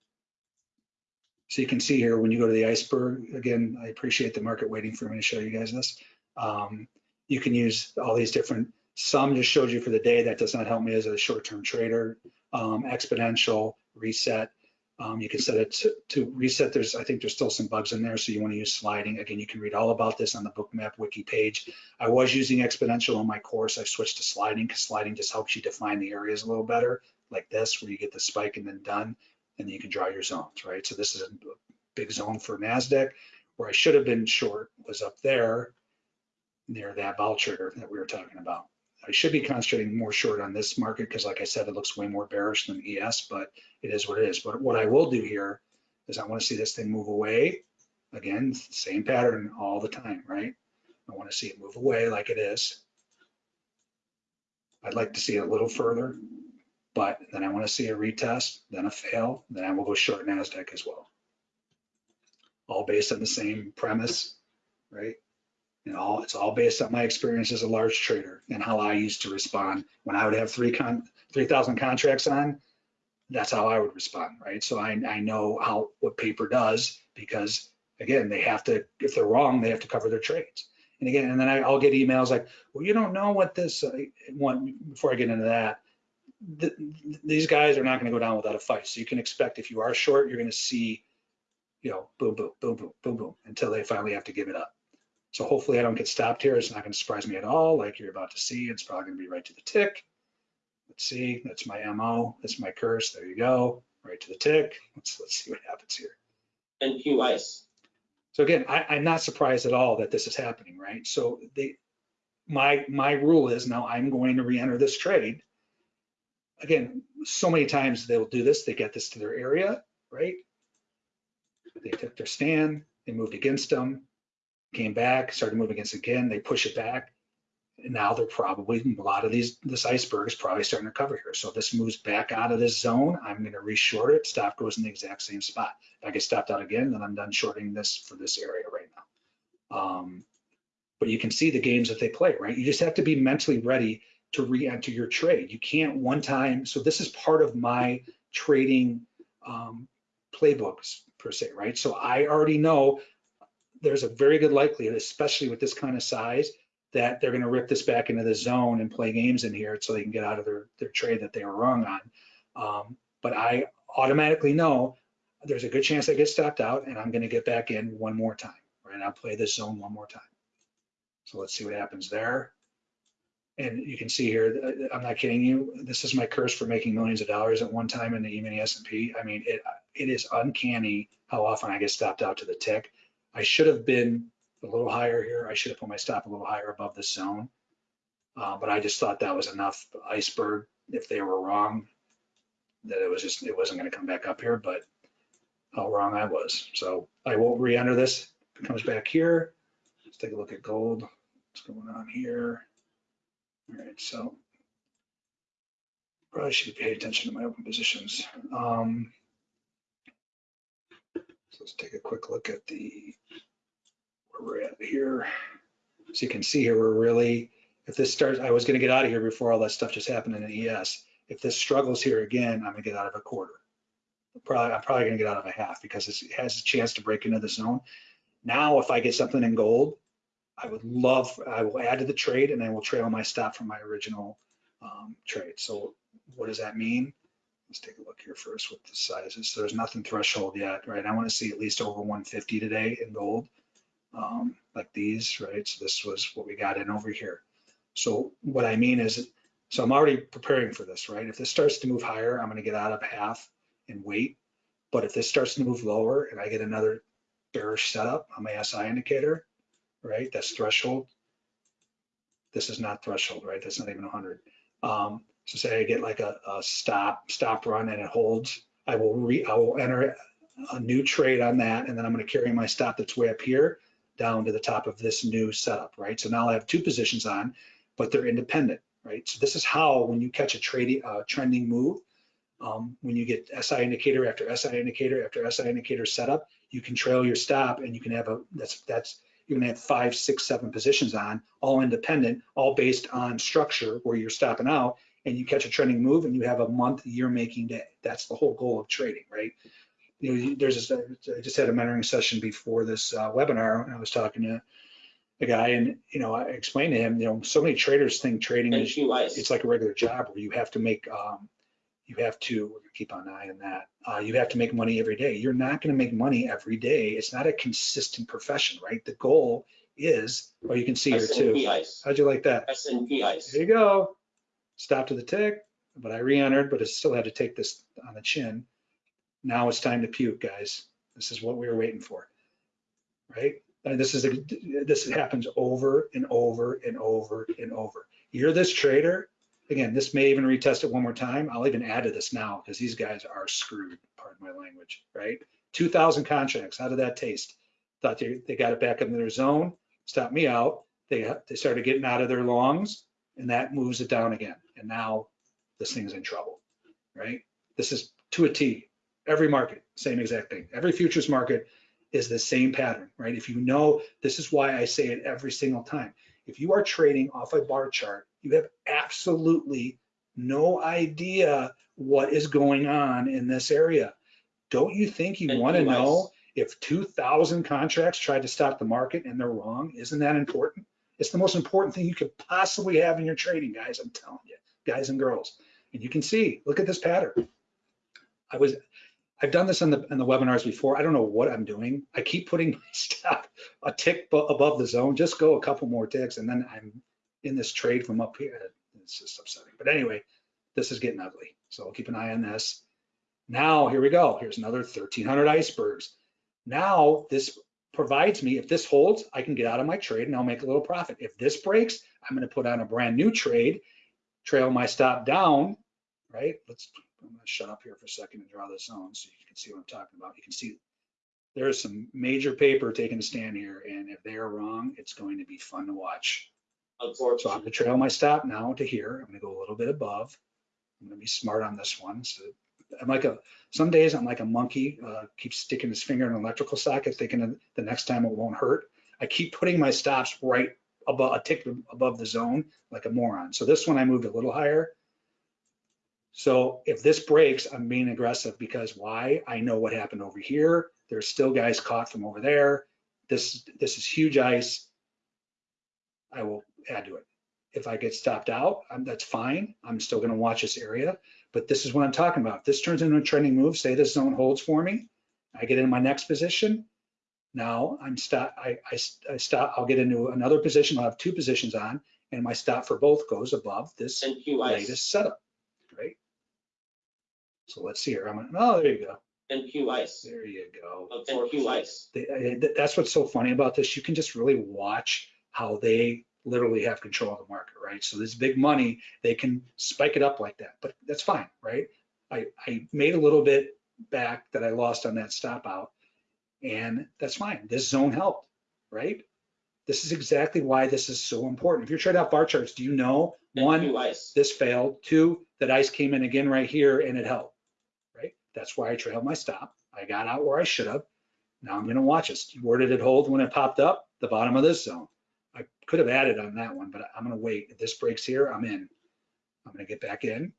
So you can see here, when you go to the iceberg, again, I appreciate the market waiting for me to show you guys this. Um, you can use all these different, some just showed you for the day, that does not help me as a short-term trader. Um, exponential, reset, um, you can set it to, to reset. There's, I think there's still some bugs in there, so you want to use sliding. Again, you can read all about this on the Bookmap wiki page. I was using exponential on my course. I've switched to sliding because sliding just helps you define the areas a little better, like this, where you get the spike and then done, and then you can draw your zones, right? So this is a big zone for NASDAQ. Where I should have been short was up there near that vol trigger that we were talking about. I should be concentrating more short on this market because like I said, it looks way more bearish than ES, but it is what it is. But what I will do here is I want to see this thing move away. Again, same pattern all the time, right? I want to see it move away like it is. I'd like to see it a little further, but then I want to see a retest, then a fail, then I will go short NASDAQ as well. All based on the same premise, right? And all, it's all based on my experience as a large trader and how I used to respond. When I would have three con, 3,000 contracts on, that's how I would respond, right? So I, I know how, what paper does because again, they have to, if they're wrong, they have to cover their trades. And again, and then I, I'll get emails like, well, you don't know what this, uh, one, before I get into that, th these guys are not going to go down without a fight. So you can expect if you are short, you're going to see, you know, boom, boom, boom, boom, boom, boom, until they finally have to give it up. So hopefully I don't get stopped here. It's not going to surprise me at all. Like you're about to see, it's probably going to be right to the tick. Let's see, that's my MO, that's my curse. There you go, right to the tick. Let's, let's see what happens here. And NQ ice. So again, I, I'm not surprised at all that this is happening, right? So the, my, my rule is now I'm going to re-enter this trade. Again, so many times they'll do this, they get this to their area, right? They took their stand, they moved against them, came back, started moving against again, they push it back. And now they're probably, a lot of these, this iceberg is probably starting to cover here. So this moves back out of this zone, I'm gonna reshort it, stop goes in the exact same spot. If I get stopped out again, then I'm done shorting this for this area right now. Um, but you can see the games that they play, right? You just have to be mentally ready to re-enter your trade. You can't one time, so this is part of my trading um, playbooks per se, right? So I already know there's a very good likelihood, especially with this kind of size, that they're going to rip this back into the zone and play games in here so they can get out of their, their trade that they were wrong on. Um, but I automatically know there's a good chance I get stopped out and I'm going to get back in one more time, right? I'll play this zone one more time. So let's see what happens there. And you can see here, I'm not kidding you. This is my curse for making millions of dollars at one time in the E-mini S&P. I mean, it, it is uncanny how often I get stopped out to the tick. I should have been a little higher here. I should have put my stop a little higher above this zone. Uh, but I just thought that was enough iceberg. If they were wrong, that it was just, it wasn't going to come back up here, but how wrong I was. So I won't re-enter this. It comes back here. Let's take a look at gold. What's going on here? All right, so probably should pay attention to my open positions. Um, so let's take a quick look at the where we're at here. So you can see here, we're really, if this starts, I was gonna get out of here before all that stuff just happened in the ES. If this struggles here again, I'm gonna get out of a quarter. Probably, I'm probably gonna get out of a half because it has a chance to break into the zone. Now, if I get something in gold, I would love, I will add to the trade and I will trail my stop from my original um, trade. So what does that mean? Let's take a look here first with the sizes. So there's nothing threshold yet, right? I want to see at least over 150 today in gold, um, like these, right? So this was what we got in over here. So what I mean is, so I'm already preparing for this, right? If this starts to move higher, I'm going to get out of half and wait. But if this starts to move lower and I get another bearish setup on my SI indicator, right? That's threshold. This is not threshold, right? That's not even 100. Um, so say I get like a, a stop, stop run and it holds, I will re, I will enter a new trade on that and then I'm gonna carry my stop that's way up here down to the top of this new setup, right? So now I have two positions on, but they're independent, right? So this is how, when you catch a trading, uh, trending move, um, when you get SI indicator after SI indicator after SI indicator setup, you can trail your stop and you can have a, that's, that's, you're gonna have five, six, seven positions on, all independent, all based on structure where you're stopping out and you catch a trending move and you have a month, year making day. That's the whole goal of trading, right? You know, there's this, I just had a mentoring session before this uh, webinar and I was talking to a guy and, you know, I explained to him, you know, so many traders think trading is it's like a regular job where you have to make, um, you have to keep an eye on that. Uh, you have to make money every day. You're not going to make money every day. It's not a consistent profession, right? The goal is, oh, you can see here too. Ice. How'd you like that? SNP Ice. There you go. Stop to the tick, but I re-entered, but I still had to take this on the chin. Now it's time to puke, guys. This is what we were waiting for, right? And this is, a, this happens over and over and over and over. You're this trader, again, this may even retest it one more time. I'll even add to this now because these guys are screwed, pardon my language, right? 2,000 contracts, how did that taste? Thought they, they got it back in their zone, stopped me out. They, they started getting out of their longs and that moves it down again. And now this thing's in trouble, right? This is to a T. Every market, same exact thing. Every futures market is the same pattern, right? If you know, this is why I say it every single time. If you are trading off a bar chart, you have absolutely no idea what is going on in this area. Don't you think you want to know if 2,000 contracts tried to stop the market and they're wrong? Isn't that important? It's the most important thing you could possibly have in your trading, guys. I'm telling you, guys and girls. And you can see, look at this pattern. I was, I've done this on the, in the webinars before. I don't know what I'm doing. I keep putting *laughs* my stop a tick above the zone. Just go a couple more ticks and then I'm in this trade from up here. It's just upsetting. But anyway, this is getting ugly. So I'll keep an eye on this. Now, here we go. Here's another 1300 icebergs. Now this provides me, if this holds, I can get out of my trade and I'll make a little profit. If this breaks, I'm going to put on a brand new trade, trail my stop down, right? Let's, I'm going to shut up here for a second and draw this zone so you can see what I'm talking about. You can see there is some major paper taking a stand here. And if they are wrong, it's going to be fun to watch. So I'm gonna trail my stop now to here. I'm gonna go a little bit above. I'm gonna be smart on this one. So I'm like a, some days I'm like a monkey, uh, keep sticking his finger in an electrical socket, thinking the next time it won't hurt. I keep putting my stops right above, a tick above the zone like a moron. So this one I moved a little higher. So if this breaks, I'm being aggressive because why? I know what happened over here. There's still guys caught from over there. This, this is huge ice. I will add to it. If I get stopped out, um, that's fine. I'm still gonna watch this area, but this is what I'm talking about. If this turns into a trending move, say this zone holds for me, I get in my next position. Now I'm stop, I, I, I stop, I'll get into another position. I'll have two positions on and my stop for both goes above this latest setup, right? So let's see here. I'm, gonna- oh, there you go. NQ Ice. There you go. NQ Ice. They- That's what's so funny about this. You can just really watch how they literally have control of the market, right? So this big money, they can spike it up like that, but that's fine, right? I, I made a little bit back that I lost on that stop out and that's fine. This zone helped, right? This is exactly why this is so important. If you're trading out bar charts, do you know, one, this failed, two, that ice came in again right here and it held, right? That's why I trailed my stop. I got out where I should have. Now I'm gonna watch this. Where did it hold when it popped up? The bottom of this zone. Could have added on that one, but I'm gonna wait. If this breaks here, I'm in. I'm gonna get back in.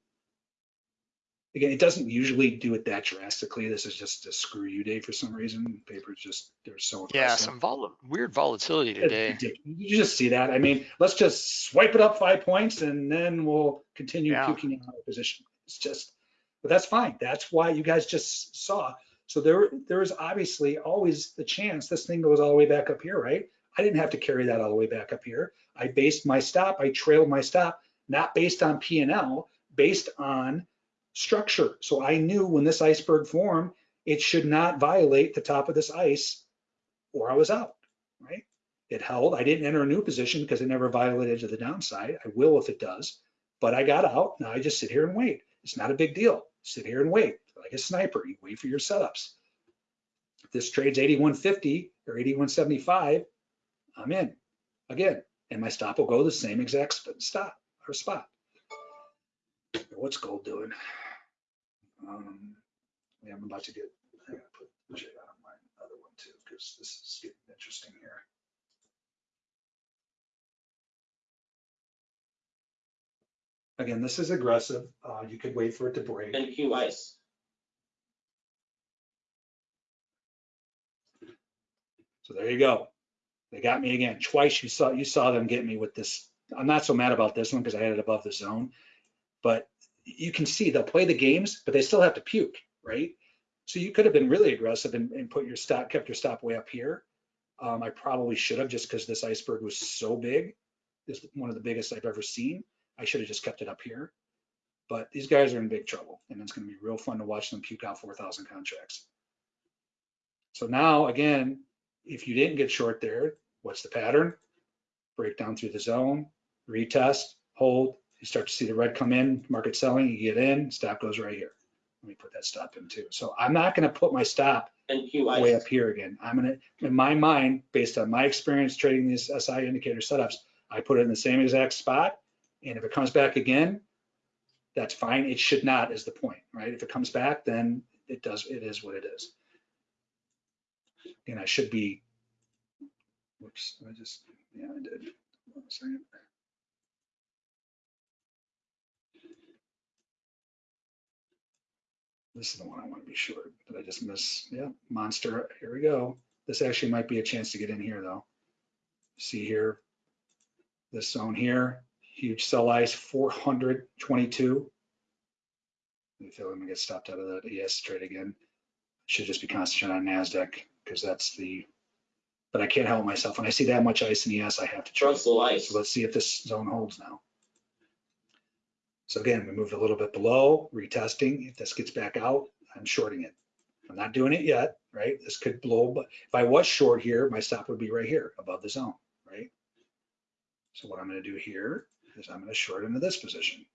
Again, it doesn't usually do it that drastically. This is just a screw you day for some reason. Paper's just, they're so Yeah, some vol weird volatility today. You just see that. I mean, let's just swipe it up five points and then we'll continue Yeah. puking out of position. It's just, but that's fine. That's why you guys just saw. So there, there is obviously always the chance this thing goes all the way back up here, right? I didn't have to carry that all the way back up here. I based my stop, I trailed my stop, not based on P and L, based on structure. So I knew when this iceberg formed, it should not violate the top of this ice or I was out, right? It held. I didn't enter a new position because it never violated to the downside. I will if it does, but I got out. Now I just sit here and wait. It's not a big deal. Sit here and wait like a sniper. You wait for your setups. If this trades 8150 or 8175, I'm in again, and my stop will go the same exact stop or spot. What's gold doing? Um, yeah, I'm about to get. I gotta put on my other one too because this is getting interesting here. Again, this is aggressive. Uh, you could wait for it to break. NQ ice. So there you go. They got me again. Twice you saw you saw them get me with this. I'm not so mad about this one because I had it above the zone, but you can see they'll play the games, but they still have to puke, right? So you could have been really aggressive and, and put your stop, kept your stop way up here. Um, I probably should have just because this iceberg was so big. This is one of the biggest I've ever seen. I should have just kept it up here. But these guys are in big trouble, and it's going to be real fun to watch them puke out 4,000 contracts. So now, again, if you didn't get short there, what's the pattern? Break down through the zone, retest, hold. You start to see the red come in, market selling, you get in, stop goes right here. Let me put that stop in too. So I'm not going to put my stop way up here again. I'm going to, in my mind, based on my experience trading these SI indicator setups, I put it in the same exact spot. And if it comes back again, that's fine. It should not is the point, right? If it comes back, then it does, it is what it is. And I should be, whoops, I just, yeah, I did. One second. This is the one I want to be sure. Did I just miss? Yeah, monster. Here we go. This actually might be a chance to get in here though. See here, this zone here, huge sell ice, 422. I feel I'm gonna get stopped out of that ES trade again. Should just be concentrating on NASDAQ because that's the, but I can't help myself. When I see that much ice in ES, I have to trade. Russell ice. So let's see if this zone holds now. So again, we moved a little bit below, retesting. If this gets back out, I'm shorting it. I'm not doing it yet, right? This could blow, but if I was short here, my stop would be right here above the zone, right? So what I'm gonna do here is I'm gonna short into this position.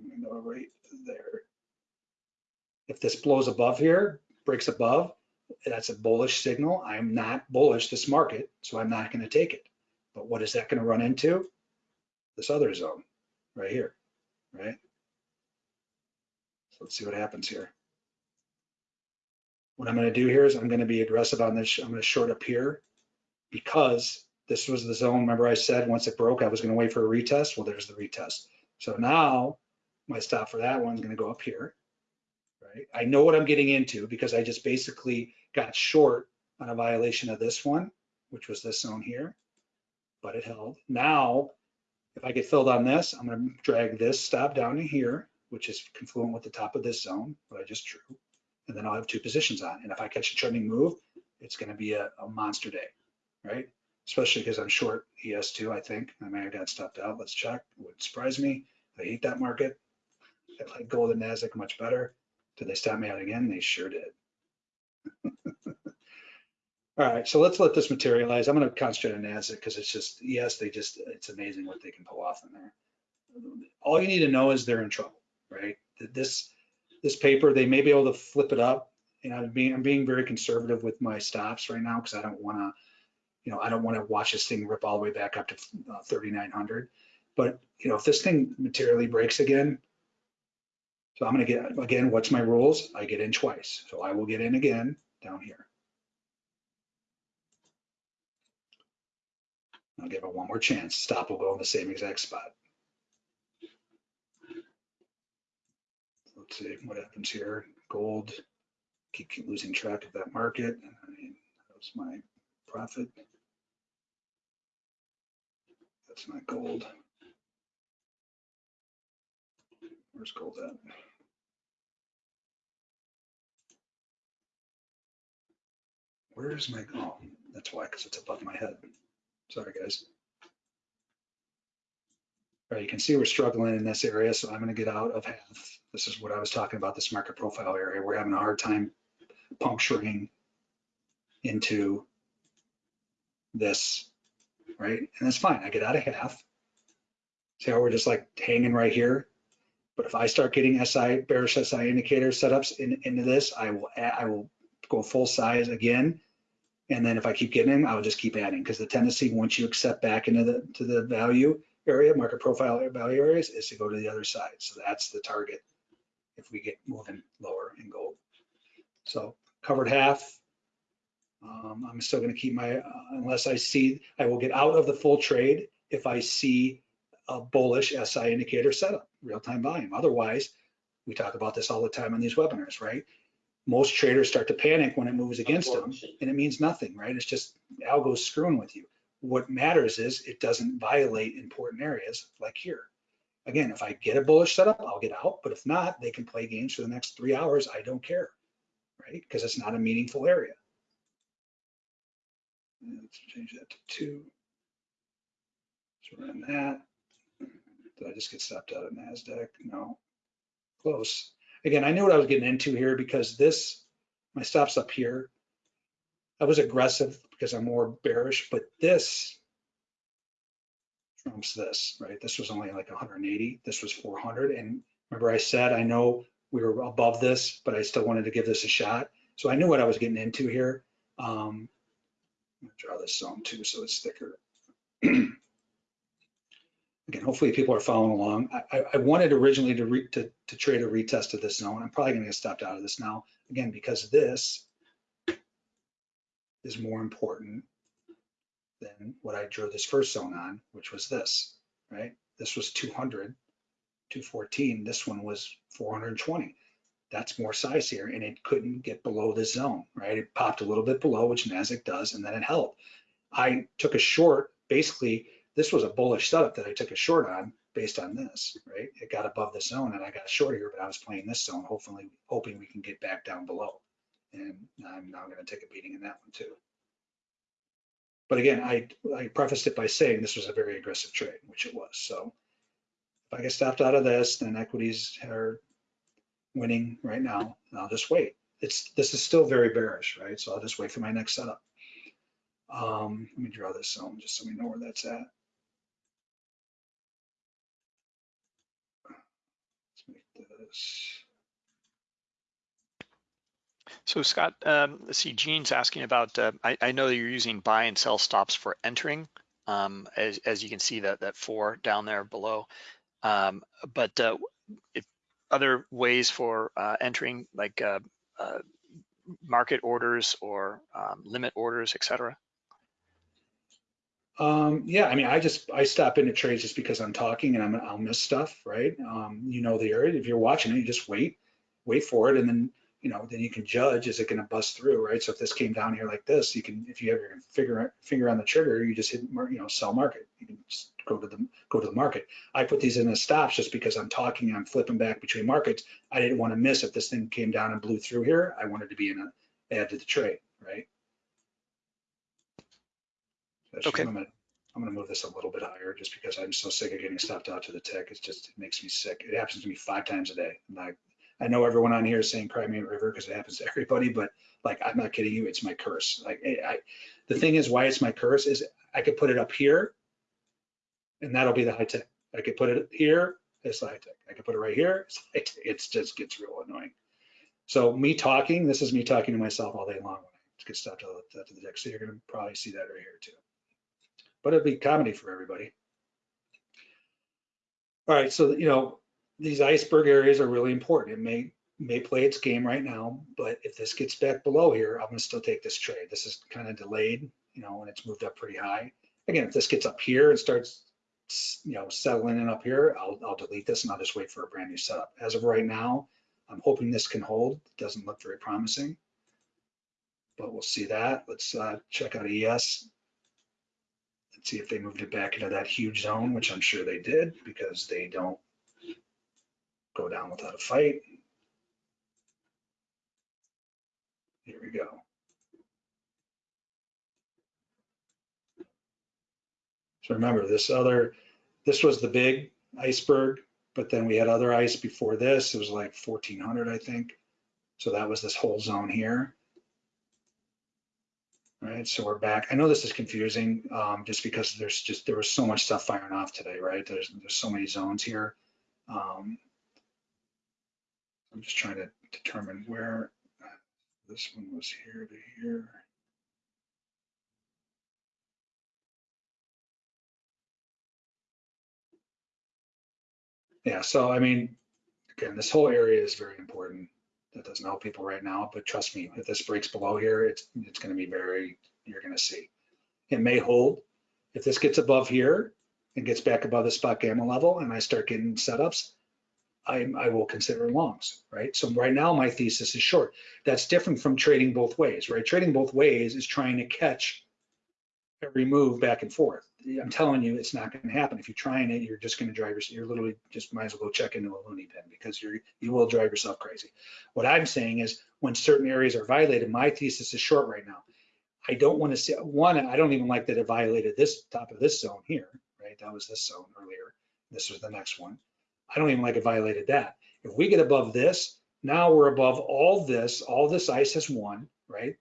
I'm gonna go right there. If this blows above here, breaks above, that's a bullish signal. I'm not bullish this market, so I'm not gonna take it. But what is that gonna run into? This other zone, right here, right? So let's see what happens here. What I'm gonna do here is I'm gonna be aggressive on this. I'm gonna short up here because this was the zone. Remember I said once it broke, I was gonna wait for a retest. Well, there's the retest. So now my stop for that one's gonna go up here, right? I know what I'm getting into because I just basically got short on a violation of this one, which was this zone here, but it held. Now, if I get filled on this, I'm gonna drag this stop down to here, which is confluent with the top of this zone, what I just drew. And then I'll have two positions on. And if I catch a trending move, it's gonna be a, a monster day, right? Especially because I'm short ES2, I think. I may have got stopped out. Let's check. It Wouldn't surprise me. I hate that market. I like gold and NASDAQ much better. Did they stop me out again? They sure did. *laughs* All right, so let's let this materialize. I'm going to concentrate on NASDAQ because it's just, yes, they just, it's amazing what they can pull off in there. All you need to know is they're in trouble, right? This, this paper, they may be able to flip it up. You know, I'm being, I'm being very conservative with my stops right now because I don't want to you know, I don't want to watch this thing rip all the way back up to uh, 3,900. But, you know, if this thing materially breaks again, so I'm gonna get, again, what's my rules? I get in twice. So I will get in again down here. I'll give it one more chance. Stop will go in the same exact spot. Let's see what happens here. Gold, keep, keep losing track of that market. I mean, that was my profit. That's not gold. Where's gold at? Where's my, oh, that's why, because it's above my head. Sorry, guys. All right, you can see we're struggling in this area, so I'm gonna get out of half. This is what I was talking about, this market profile area. We're having a hard time puncturing into this, right? And that's fine, I get out of half. See how we're just like hanging right here? But if I start getting SI, bearish SI indicator setups in, into this, I will, I will go full size again. And then if I keep getting in, I'll just keep adding because the tendency, once you accept back into the, to the value area, market profile value areas, is to go to the other side. So that's the target if we get moving lower in gold. So covered half. Um, I'm still gonna keep my, uh, unless I see, I will get out of the full trade if I see a bullish SI indicator setup, real-time volume. Otherwise, we talk about this all the time on these webinars, right? Most traders start to panic when it moves against them and it means nothing, right? It's just algo's screwing with you. What matters is it doesn't violate important areas like here. Again, if I get a bullish setup, I'll get out, but if not, they can play games for the next three hours. I don't care, right? Because it's not a meaningful area. Let's change that to two. So we're that. Did I just get stopped out of NASDAQ? No. Close. Again, I knew what I was getting into here because this, my stop's up here. I was aggressive because I'm more bearish, but this trumps this, right? This was only like 180. This was 400. And remember I said, I know we were above this, but I still wanted to give this a shot. So I knew what I was getting into here. Um, I'm gonna draw this zone too, so it's thicker. *clears throat* Again, hopefully people are following along. I, I- wanted originally to, re, to, to trade a retest of this zone. I'm probably gonna get stopped out of this now, again, because this is more important than what I drew this first zone on, which was this, right? This was 200, 214. This one was 420. That's more size here, and it couldn't get below this zone, right? It popped a little bit below, which Nasdaq does, and then it held. I took a short, basically, this was a bullish setup that I took a short on based on this, right? It got above the zone and I got short here, but I was playing this zone, hopefully, hoping we can get back down below. And I'm now gonna take a beating in that one too. But again, I, I prefaced it by saying this was a very aggressive trade, which it was. So if I get stopped out of this, then equities are winning right now. And I'll just wait. It's, this is still very bearish, right? So I'll just wait for my next setup. Um, let me draw this zone just so we know where that's at. Let's make this. So Scott, um, let's see, Gene's asking about, uh, I, I know you're using buy and sell stops for entering. Um, as, as you can see that, that four down there below. Um, but, uh, if other ways for, uh, entering like, uh, uh, market orders or, um, limit orders, et cetera? Um, yeah, I mean, I just, I stop into trades just because I'm talking and I'm, I'll miss stuff, right? Um, you know the area. If you're watching it, you just wait, wait for it, and then, you know, then you can judge, is it gonna bust through, right? So if this came down here like this, you can, if you have your finger, finger on the trigger, you just hit, you know, sell market. You can just go to the, go to the market. I put these in as stops just because I'm talking, I'm flipping back between markets. I didn't want to miss if this thing came down and blew through here. I wanted to be in a, add to the trade, right? Okay. I'm gonna, I'm gonna move this a little bit higher just because I'm so sick of getting stopped out to the tick. It's just, it makes me sick. It happens to me five times a day. And I, I know everyone on here is saying cry me a river because it happens to *laughs* everybody, but like, I'm not kidding you, it's my curse. Like, I, I- the thing is why it's my curse is I could put it up here and that'll be the high tech. I could put it here, it's the high tech. I could put it right here, it's high tech. It's just gets real annoying. So me talking, this is me talking to myself all day long get stopped out out to the deck. So you're gonna probably see that right here too. But it'd be comedy for everybody. All right, so, you know, these iceberg areas are really important. It may, may play its game right now, but if this gets back below here, I'm gonna still take this trade. This is kind of delayed, you know, and it's moved up pretty high. Again, if this gets up here and starts, you know, settling in up here, I'll, I'll delete this and I'll just wait for a brand new setup. As of right now, I'm hoping this can hold. It doesn't look very promising, but we'll see that. Let's uh, check out ES. See if they moved it back into that huge zone, which I'm sure they did because they don't go down without a fight. Here we go. So remember this other, this was the big iceberg, but then we had other ice before this. It was like 1400, I think. So that was this whole zone here. Right, so we're back. I know this is confusing um, just because there's just, there was so much stuff firing off today, right? There's, there's so many zones here. Um, I'm just trying to determine where this one was here to here. Yeah, so I mean, again, this whole area is very important. That doesn't help people right now, but trust me, if this breaks below here, it's it's going to be very, you're going to see. It may hold. If this gets above here and gets back above the spot gamma level and I start getting setups, I, I will consider longs, right? So right now my thesis is short. That's different from trading both ways, right? Trading both ways is trying to catch every move back and forth. I'm telling you, it's not going to happen. If you're trying it, you're just going to drive yourself. You're literally just might as well go check into a loony bin because you're you will drive yourself crazy. What I'm saying is, when certain areas are violated, my thesis is short right now. I don't want to see one. I don't even like that it violated this top of this zone here, right? That was this zone earlier. This was the next one. I don't even like it violated that. If we get above this, now we're above all this. All this ice has won, right?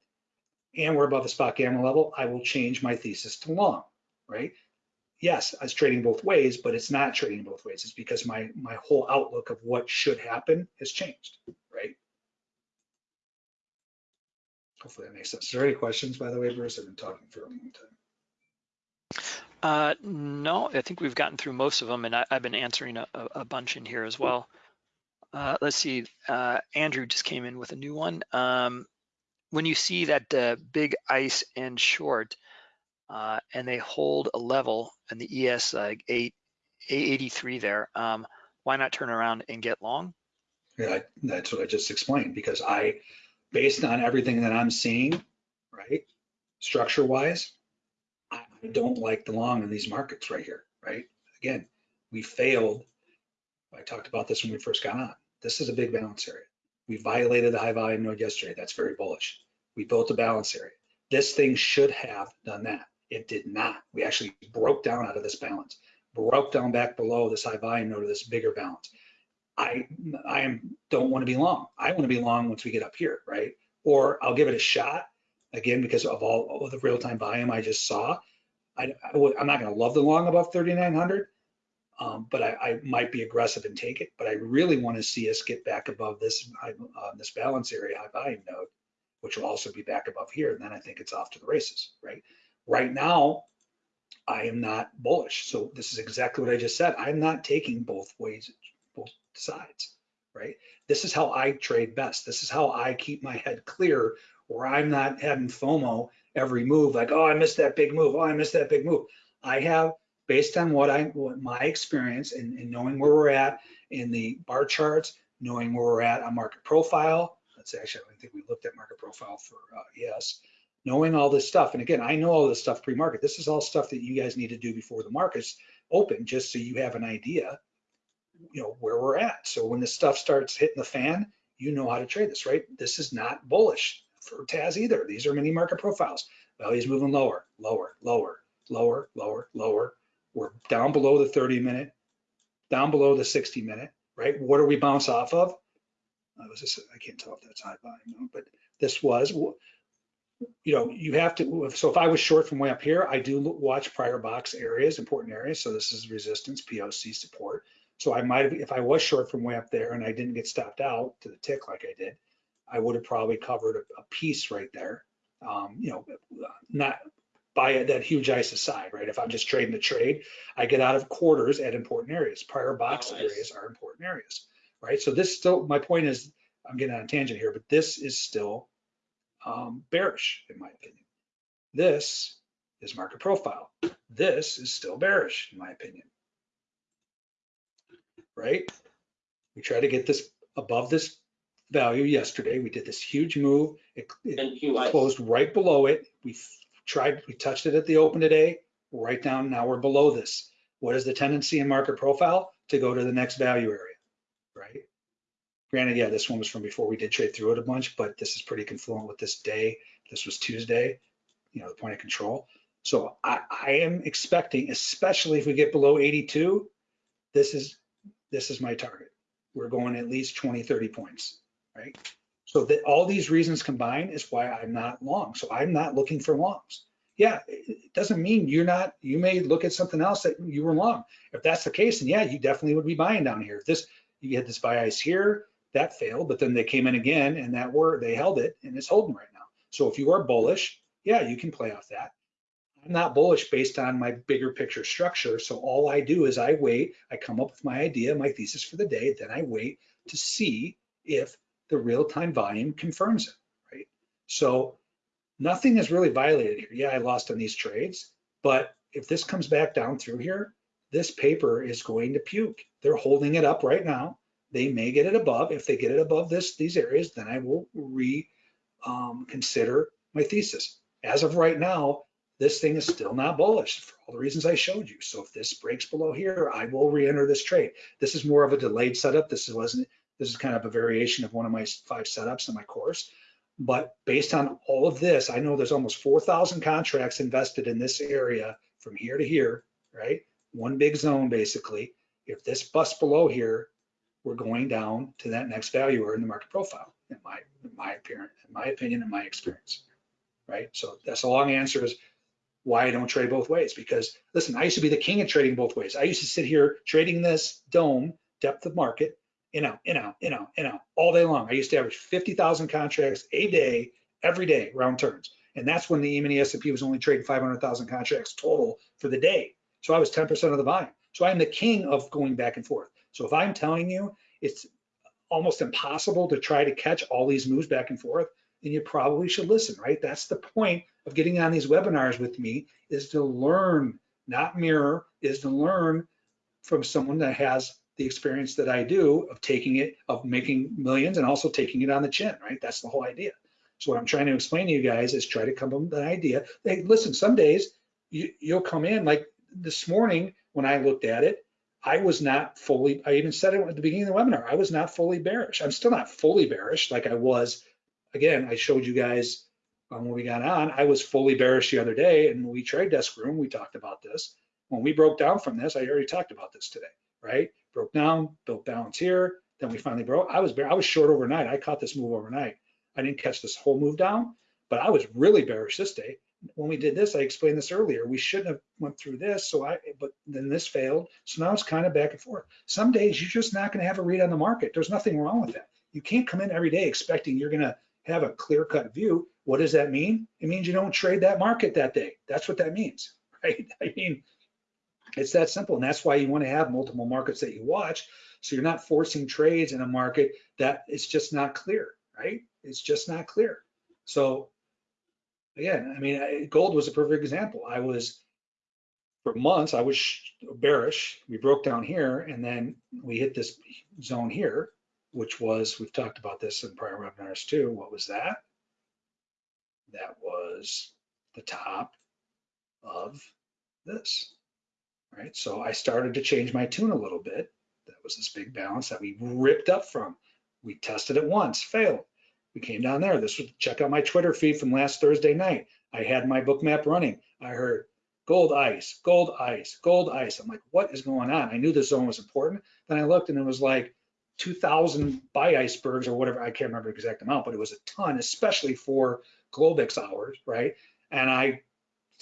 And we're above the spot gamma level, I will change my thesis to long, right? Yes, I was trading both ways, but it's not trading both ways. It's because my my whole outlook of what should happen has changed, right? Hopefully that makes sense. Is there any questions, by the way, Bruce? I've been talking for a long time. Uh, no, I think we've gotten through most of them, and I, have been answering a, a, bunch in here as well. Uh, let's see, uh, Andrew just came in with a new one. Um, when you see that uh, big ice and short, uh, and they hold a level and the ES like eight, 883 there, um, why not turn around and get long? Yeah, that's what I just explained because I, based on everything that I'm seeing, right, structure wise, I don't like the long in these markets right here, right? Again, we failed. I talked about this when we first got on. This is a big balance area. We violated the high volume node yesterday. That's very bullish. We built a balance area. This thing should have done that. It did not. We actually broke down out of this balance, broke down back below this high volume node this bigger balance. I I am don't want to be long. I want to be long once we get up here, right? Or I'll give it a shot again because of all, all the real time volume I just saw. I, I am not going to love the long above 3,900, um, but I, I, might be aggressive and take it. But I really want to see us get back above this high, uh, this balance area high volume node which will also be back above here. And then I think it's off to the races, right? Right now, I am not bullish. So this is exactly what I just said. I'm not taking both ways, both sides, right? This is how I trade best. This is how I keep my head clear where I'm not having FOMO every move, like, oh, I missed that big move. Oh, I missed that big move. I have, based on what I, what my experience and, and knowing where we're at in the bar charts, knowing where we're at on market profile, that's actually, I think we looked at market profile for uh, ES. Knowing all this stuff, and again, I know all this stuff pre-market. This is all stuff that you guys need to do before the market's open, just so you have an idea, you know, where we're at. So when the stuff starts hitting the fan, you know how to trade this, right? This is not bullish for TAS either. These are mini market profiles. Value's moving lower, lower, lower, lower, lower, lower. We're down below the 30 minute, down below the 60 minute, right? What do we bounce off of? I was just, I can't tell if that's high volume, but this was, you know, you have to, so if I was short from way up here, I do watch prior box areas, important areas. So this is resistance, POC support. So I might have, if I was short from way up there and I didn't get stopped out to the tick like I did, I would have probably covered a, a piece right there. Um, you know, not by that huge ice aside, right? If I'm just trading the trade, I get out of quarters at important areas. Prior box Nice. areas are important areas, right? So this still, my point is, I'm getting on a tangent here, but this is still um, bearish in my opinion. This is market profile. This is still bearish in my opinion. Right? We try to get this above this value yesterday. We did this huge move. It, it closed right below it. We tried, we touched it at the open today, right down, now we're below this. What is the tendency in market profile? To go to the next value area, right? Granted, yeah, this one was from before we did trade through it a bunch, but this is pretty confluent with this day. This was Tuesday, you know, the point of control. So I, I am expecting, especially if we get below 82, this is, this is my target. We're going at least 20, 30 points, right? So that all these reasons combined is why I'm not long. So I'm not looking for longs. Yeah, it doesn't mean you're not, you may look at something else that you were long. If that's the case, then yeah, you definitely would be buying down here. If this, you had this buy ice here, that failed, but then they came in again and that were, they held it and it's holding right now. So if you are bullish, yeah, you can play off that. I'm not bullish based on my bigger picture structure. So all I do is I wait, I come up with my idea, my thesis for the day, then I wait to see if the real-time volume confirms it, right? So nothing is really violated here. Yeah, I lost on these trades, but if this comes back down through here, this paper is going to puke. They're holding it up right now. They may get it above. If they get it above this, these areas, then I will reconsider um, my thesis. As of right now, this thing is still not bullish for all the reasons I showed you. So if this breaks below here, I will re-enter this trade. This is more of a delayed setup. This wasn't, this is kind of a variation of one of my five setups in my course. But based on all of this, I know there's almost 4,000 contracts invested in this area from here to here, right? One big zone basically. If this busts below here, we're going down to that next value or in the market profile, in my, in my appearance, in my opinion, and my experience, right? So that's a long answer is why I don't trade both ways. Because listen, I used to be the king of trading both ways. I used to sit here trading this DOM depth of market, in out, in out, in out, in out, all day long. I used to average 50,000 contracts a day, every day, round turns. And that's when the E-mini S&P was only trading 500,000 contracts total for the day. So I was 10% of the volume. So I'm the king of going back and forth. So if I'm telling you it's almost impossible to try to catch all these moves back and forth, then you probably should listen, right? That's the point of getting on these webinars with me is to learn, not mirror, is to learn from someone that has the experience that I do of taking it, of making millions and also taking it on the chin, right? That's the whole idea. So what I'm trying to explain to you guys is try to come up with an idea. Hey, listen, some days you, you'll come in like this morning when I looked at it, I was not fully, I even said it at the beginning of the webinar, I was not fully bearish. I'm still not fully bearish like I was. Again, I showed you guys um, when we got on, I was fully bearish the other day and we trade desk room, we talked about this. When we broke down from this, I already talked about this today, right? Broke down, built balance here, then we finally broke. I was bear, I was short overnight. I caught this move overnight. I didn't catch this whole move down, but I was really bearish this day. When we did this, I explained this earlier. We shouldn't have went through this, so I, but then this failed. So now it's kind of back and forth. Some days you're just not going to have a read on the market. There's nothing wrong with that. You can't come in every day expecting you're going to have a clear cut view. What does that mean? It means you don't trade that market that day. That's what that means, *laughs* right? I mean, it's that simple. And that's why you want to have multiple markets that you watch. So you're not forcing trades in a market that it's just not clear, right? It's just not clear. So again, I mean, gold was a perfect example. I was, for months, I was bearish. We broke down here and then we hit this zone here, which was, we've talked about this in prior webinars too. What was that? That was the top of this, right? So I started to change my tune a little bit. That was this big balance that we ripped up from. We tested it once, failed. We came down there. This was check out my Twitter feed from last Thursday night. I had my Bookmap running. I heard gold ice, gold ice, gold ice. I'm like, what is going on? I knew this zone was important. Then I looked and it was like 2,000 buy icebergs or whatever. I can't remember the exact amount, but it was a ton, especially for Globex hours, right? And I,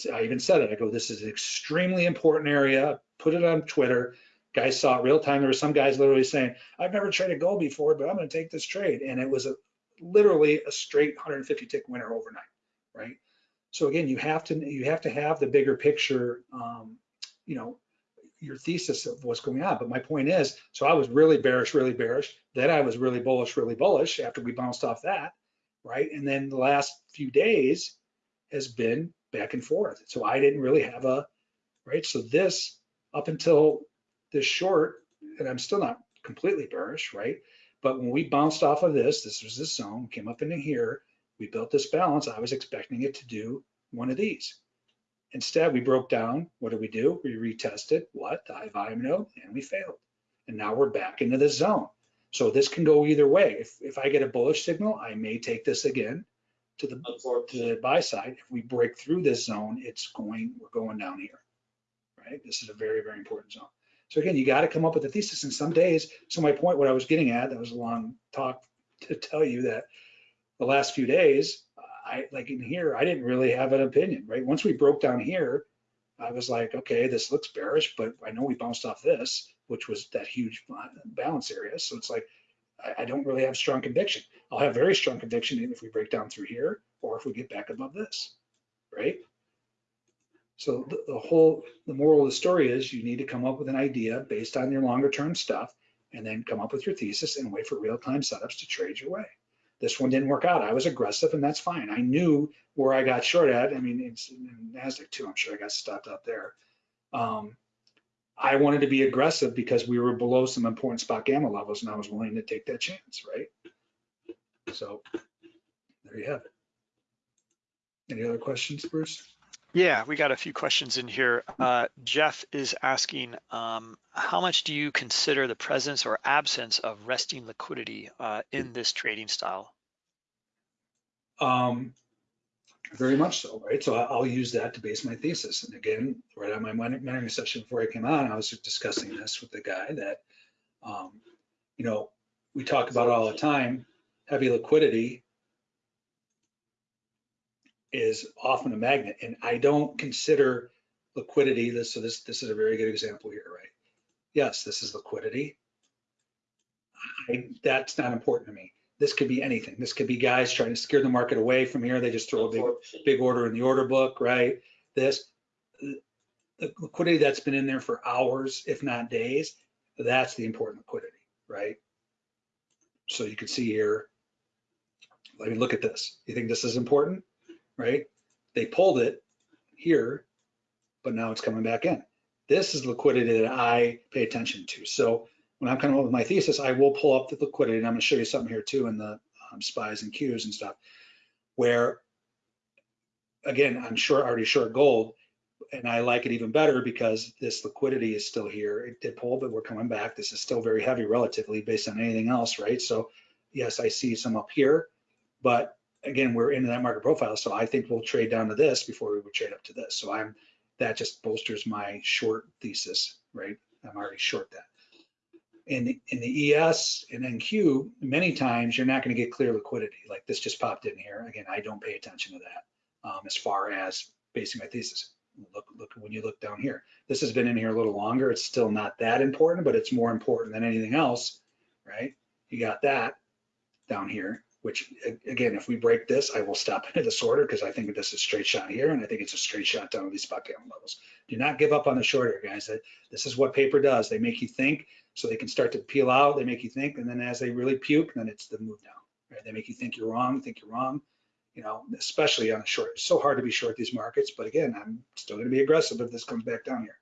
I even said it. I go, this is an extremely important area. Put it on Twitter. Guys saw it real time. There were some guys literally saying, I've never traded gold before, but I'm going to take this trade. And it was a literally a straight 150 tick winner overnight. right? So again, you have to, you have to have the bigger picture, um, you know, your thesis of what's going on. But my point is, so I was really bearish, really bearish. Then I was really bullish, really bullish after we bounced off that, right? And then the last few days has been back and forth. So I didn't really have a, right? So this up until this short, and I'm still not completely bearish, right? But when we bounced off of this, this was this zone, came up into here, we built this balance. I was expecting it to do one of these. Instead, we broke down. What did we do? We retested what? The high volume node, and we failed. And now we're back into this zone. So this can go either way. If, if I get a bullish signal, I may take this again to the to the buy side. If we break through this zone, it's going, we're going down here, right? This is a very, very important zone. So again, you got to come up with a thesis and some days, so my point, what I was getting at, that was a long talk *laughs* to tell you that the last few days, I, like in here, I didn't really have an opinion, right? Once we broke down here, I was like, okay, this looks bearish, but I know we bounced off this, which was that huge balance area. So it's like, I, I don't really have strong conviction. I'll have very strong conviction if we break down through here or if we get back above this, right? So the, the whole, the moral of the story is you need to come up with an idea based on your longer term stuff and then come up with your thesis and wait for real time setups to trade your way. This one didn't work out. I was aggressive and that's fine. I knew where I got short at. I mean, it's in NASDAQ too. I'm sure I got stopped out there. Um, I wanted to be aggressive because we were below some important spot gamma levels and I was willing to take that chance, right? So there you have it. Any other questions, Bruce? Yeah, we got a few questions in here. Uh, Jeff is asking, um, how much do you consider the presence or absence of resting liquidity uh, in this trading style? Um, very much so, right? So I'll use that to base my thesis. And again, right on my mentoring session before I came on, I was discussing this with the guy that, um, you know, we talk about all the time, heavy liquidity is often a magnet. And I don't consider liquidity, this, so this, this is a very good example here, right? Yes, this is liquidity. I, that's not important to me. This could be anything. This could be guys trying to scare the market away from here. They just throw a big big order in the order book, right? This, the liquidity that's been in there for hours, if not days, that's the important liquidity, right? So you can see here, let me look at this. You think this is important, right? They pulled it here, but now it's coming back in. This is liquidity that I pay attention to. So when I'm coming up with my thesis, I will pull up the liquidity, and I'm gonna show you something here too in the um, spies and Qs and stuff, where again, I'm short, already short gold, and I like it even better because this liquidity is still here. It did pull, but we're coming back. This is still very heavy relatively based on anything else, right? So yes, I see some up here, but again, we're into that market profile. So I think we'll trade down to this before we would trade up to this. So I'm, that just bolsters my short thesis, right? I'm already short that. In the, in the ES and NQ, many times you're not going to get clear liquidity. Like this just popped in here. Again, I don't pay attention to that um, as far as basing my thesis. Look, look when you look down here. This has been in here a little longer. It's still not that important, but it's more important than anything else, right? You got that down here, which again, if we break this, I will stop *laughs* into this order because I think this is a straight shot here, and I think it's a straight shot down to these spot gamma levels. Do not give up on the short here, guys. This is what paper does. They make you think, so they can start to peel out. They make you think, and then as they really puke, then it's the move down. Right? They make you think you're wrong, think you're wrong you know, especially on a short. It's so hard to be short these markets, but again, I'm still going to be aggressive if this comes back down here.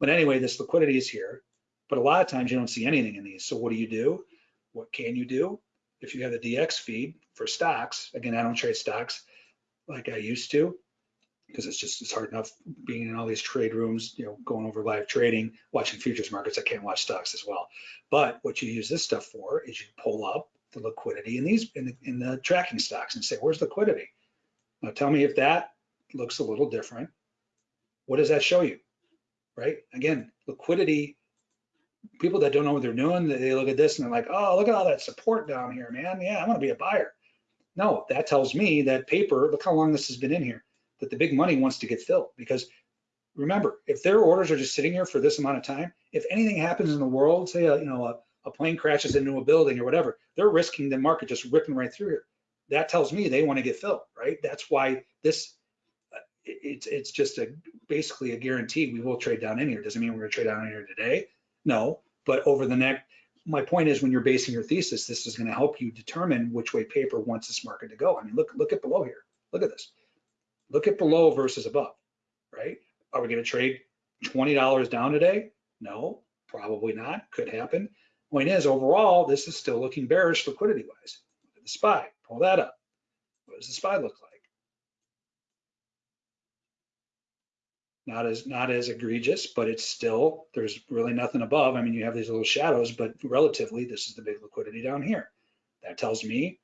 But anyway, this liquidity is here, but a lot of times you don't see anything in these. So what do you do? What can you do? If you have the DX feed for stocks, again, I don't trade stocks like I used to because it's just, it's hard enough being in all these trade rooms, you know, going over live trading, watching futures markets. I can't watch stocks as well. But what you use this stuff for is you pull up the liquidity in these in the, in the tracking stocks and say, where's liquidity? Now tell me if that looks a little different. What does that show you? Right? Again, liquidity, people that don't know what they're doing, they look at this and they're like, oh, look at all that support down here, man. Yeah, I want to be a buyer. No, that tells me that paper, look how long this has been in here, that the big money wants to get filled. Because remember, if their orders are just sitting here for this amount of time, if anything happens in the world, say, a, you know, a, a plane crashes into a building or whatever, they're risking the market just ripping right through here. that tells me they want to get filled, right? That's why this, uh, it's, it's just a, basically a guarantee we will trade down in here. Doesn't mean we're gonna trade down in here today. No, but over the next, my point is when you're basing your thesis, this is gonna help you determine which way paper wants this market to go. I mean, look, look at below here. Look at this. Look at below versus above, right? Are we gonna trade twenty dollars down today? No, probably not. Could happen. Point is, overall, this is still looking bearish liquidity wise. Look at the SPY, pull that up. What does the SPY look like? Not as, not as egregious, but it's still, there's really nothing above. I mean, you have these little shadows, but relatively, this is the big liquidity down here. That tells me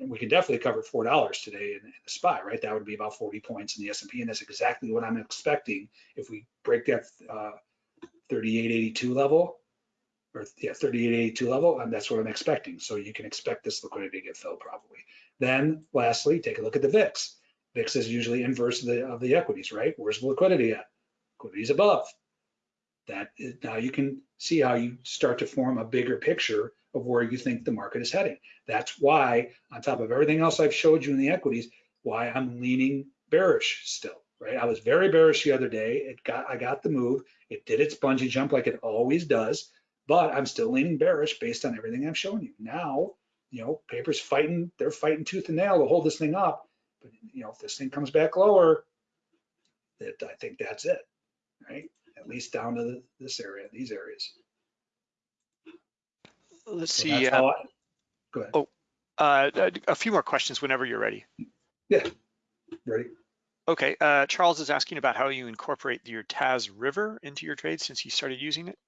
we could definitely cover four dollars today in, in the SPY, right? That would be about 40 points in the S&P, and that's exactly what I'm expecting if we break that uh, 3882 level, or yeah, 3882 level, and that's what I'm expecting. So you can expect this liquidity to get filled probably. Then lastly, take a look at the VIX. VIX is usually inverse of the, of the equities, right? Where's the liquidity at? Is above. That is, now you can see how you start to form a bigger picture of where you think the market is heading. That's why, on top of everything else I've showed you in the equities, why I'm leaning bearish still, right? I was very bearish the other day. It got, I got the move. It did its bungee jump like it always does, but I'm still leaning bearish based on everything I'm showing you. Now, you know, paper's fighting, they're fighting tooth and nail to hold this thing up. But, you know, if this thing comes back lower, that I think that's it, right? At least down to the- this area, these areas. Let's So see, uh, I- Go ahead. Oh. uh, a few more questions whenever you're ready. Yeah, ready? Okay, uh, Charles is asking about how you incorporate your TAS River into your trade since you started using it.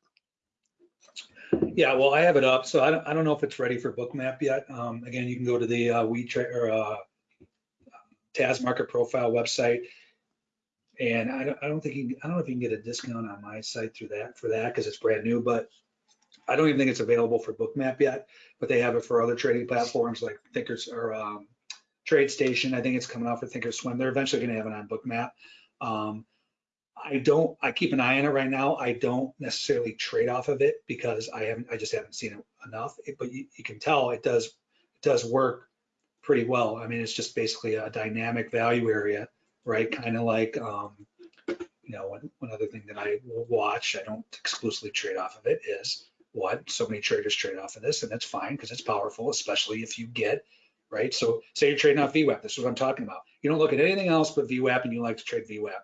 Yeah, well, I have it up, so I don't, I don't know if it's ready for bookmap yet. Um, again, you can go to the uh, WeTrade or uh, TAS Market Profile website. And I don't, I don't think, you, I don't know if you can get a discount on my site through that, for that, because it's brand new, but I don't even think it's available for bookmap yet, but they have it for other trading platforms like Thinkers or um, TradeStation. I think it's coming out for Thinkorswim. They're eventually gonna have it on bookmap. Um, I don't, I keep an eye on it right now. I don't necessarily trade off of it because I haven't, I just haven't seen it enough. It- But you, you can tell it does, it does work pretty well. I mean, it's just basically a dynamic value area, right? Kind of like, um, you know, one, one other thing that I will watch, I don't exclusively trade off of it is what so many traders trade off of this and that's fine because it's powerful, especially if you get, right? So say you're trading off VWAP, this is what I'm talking about. You don't look at anything else but VWAP and you like to trade VWAP.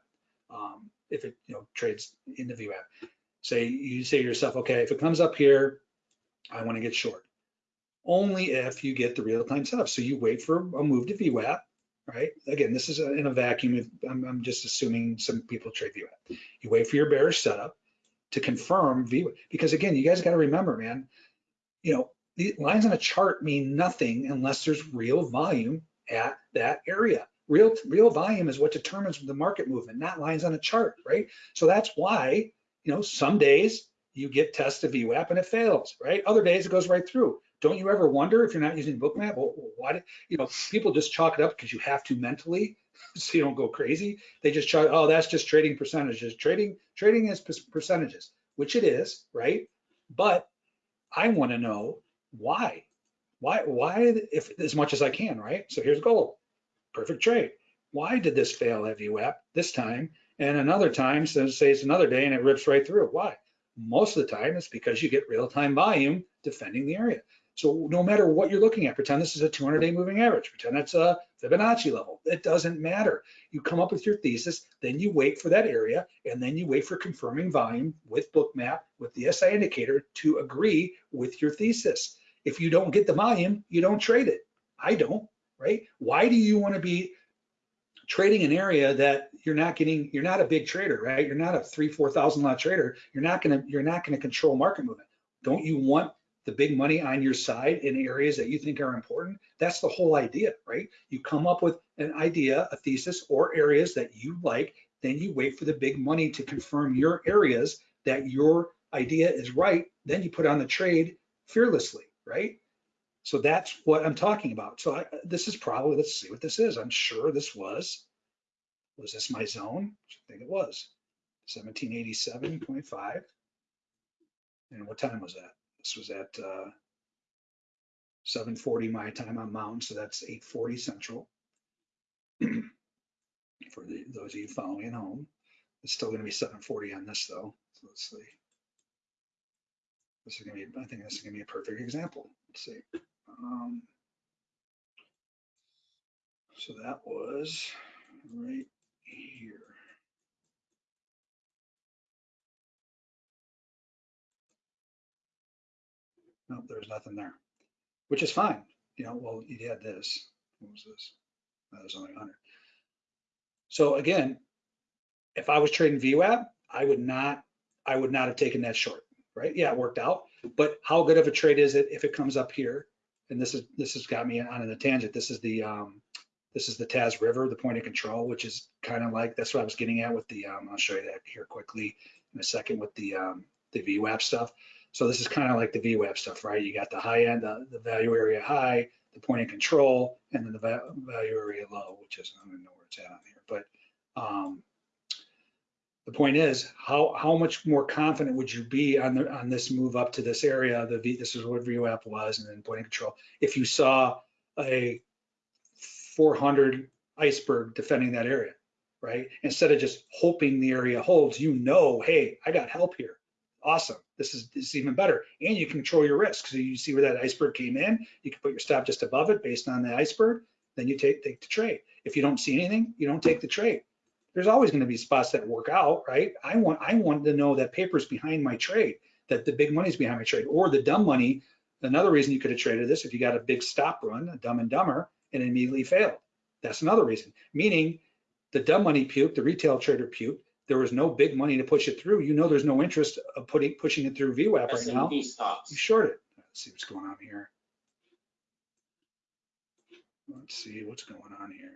Um, if it, you know, trades in the VWAP. Say, you say to yourself, okay, if it comes up here, I want to get short. Only if you get the real-time setup. So you wait for a move to VWAP, right? Again, this is a- in a vacuum. I'm, I'm just assuming some people trade VWAP. You wait for your bearish setup to confirm VWAP. Because again, you guys got to remember, man, you know, the lines on a chart mean nothing unless there's real volume at that area. Real, real volume is what determines the market movement, not lines on a chart, right? So that's why, you know, some days you get test of VWAP and it fails, right? Other days it goes right through. Don't you ever wonder if you're not using bookmap, well, why, did- you know, people just chalk it up because you have to mentally, *laughs* so you don't go crazy. They just chalk, oh, that's just trading percentages. Trading, trading is percentages, which it is, right? But I want to know why, why, why, if as much as I can, right? So here's gold, perfect trade. Why did this fail at VWAP this time? And another time, so say it's another day and it rips right through. Why? Most of the time it's because you get real-time volume defending the area. So no matter what you're looking at, pretend this is a 200-day moving average, pretend it's a Fibonacci level. It doesn't matter. You come up with your thesis, then you wait for that area, and then you wait for confirming volume with Bookmap, with the SI indicator to agree with your thesis. If you don't get the volume, you don't trade it. I don't, right? Why do you want to be trading an area that you're not getting, you're not a big trader, right? You're not a three, 4,000 lot trader. You're not to, you're not going to control market movement. Don't you want the big money on your side in areas that you think are important? That's the whole idea, right? You come up with an idea, a thesis or areas that you like, then you wait for the big money to confirm your areas that your idea is right. Then you put on the trade fearlessly, right? So that's what I'm talking about. So I, this is probably, let's see what this is. I'm sure this was, was this my zone? I think it was 1787.5. And what time was that? This was at uh, seven forty my time on mountain, so that's eight forty central. *clears throat* For the, those of you following at home, it's still gonna be seven forty on this though, so let's see. This is gonna be, I think this is gonna be a perfect example, let's see. Um, So that was right here. Nope, there's nothing there, which is fine. You know, well, you had this. What was this? That was only 100. So again, if I was trading VWAP, I would not, I would not have taken that short, right? Yeah, it worked out, but how good of a trade is it if it comes up here? And this is, this has got me on a tangent. This is the, um, this is the TAS River, the point of control, which is kind of like, that's what I was getting at with the, um, I'll show you that here quickly in a second with the, um, the VWAP stuff. So this is kind of like the VWAP stuff, right? You got the high end, the, the value area high, the point of control, and then the va- value area low, which is, I don't know where it's at on here, but, um, the point is, how, how much more confident would you be on the, on this move up to this area? The V, this is what VWAP was, and then point of control. If you saw a 400 iceberg defending that area, right? Instead of just hoping the area holds, you know, hey, I got help here. Awesome. This is, this is even better. And you control your risk. So you see where that iceberg came in, you can put your stop just above it based on the iceberg, then you take, take the trade. If you don't see anything, you don't take the trade. There's always going to be spots that work out, right? I want, I want to know that paper's behind my trade, that the big money's behind my trade, or the dumb money. Another reason you could have traded this if you got a big stop run, a dumb and dumber, and immediately failed. That's another reason. Meaning the dumb money puke, the retail trader puke, there was no big money to push it through. You know there's no interest of putting pushing it through VWAP right now. You short it. Let's see what's going on here. Let's see what's going on here.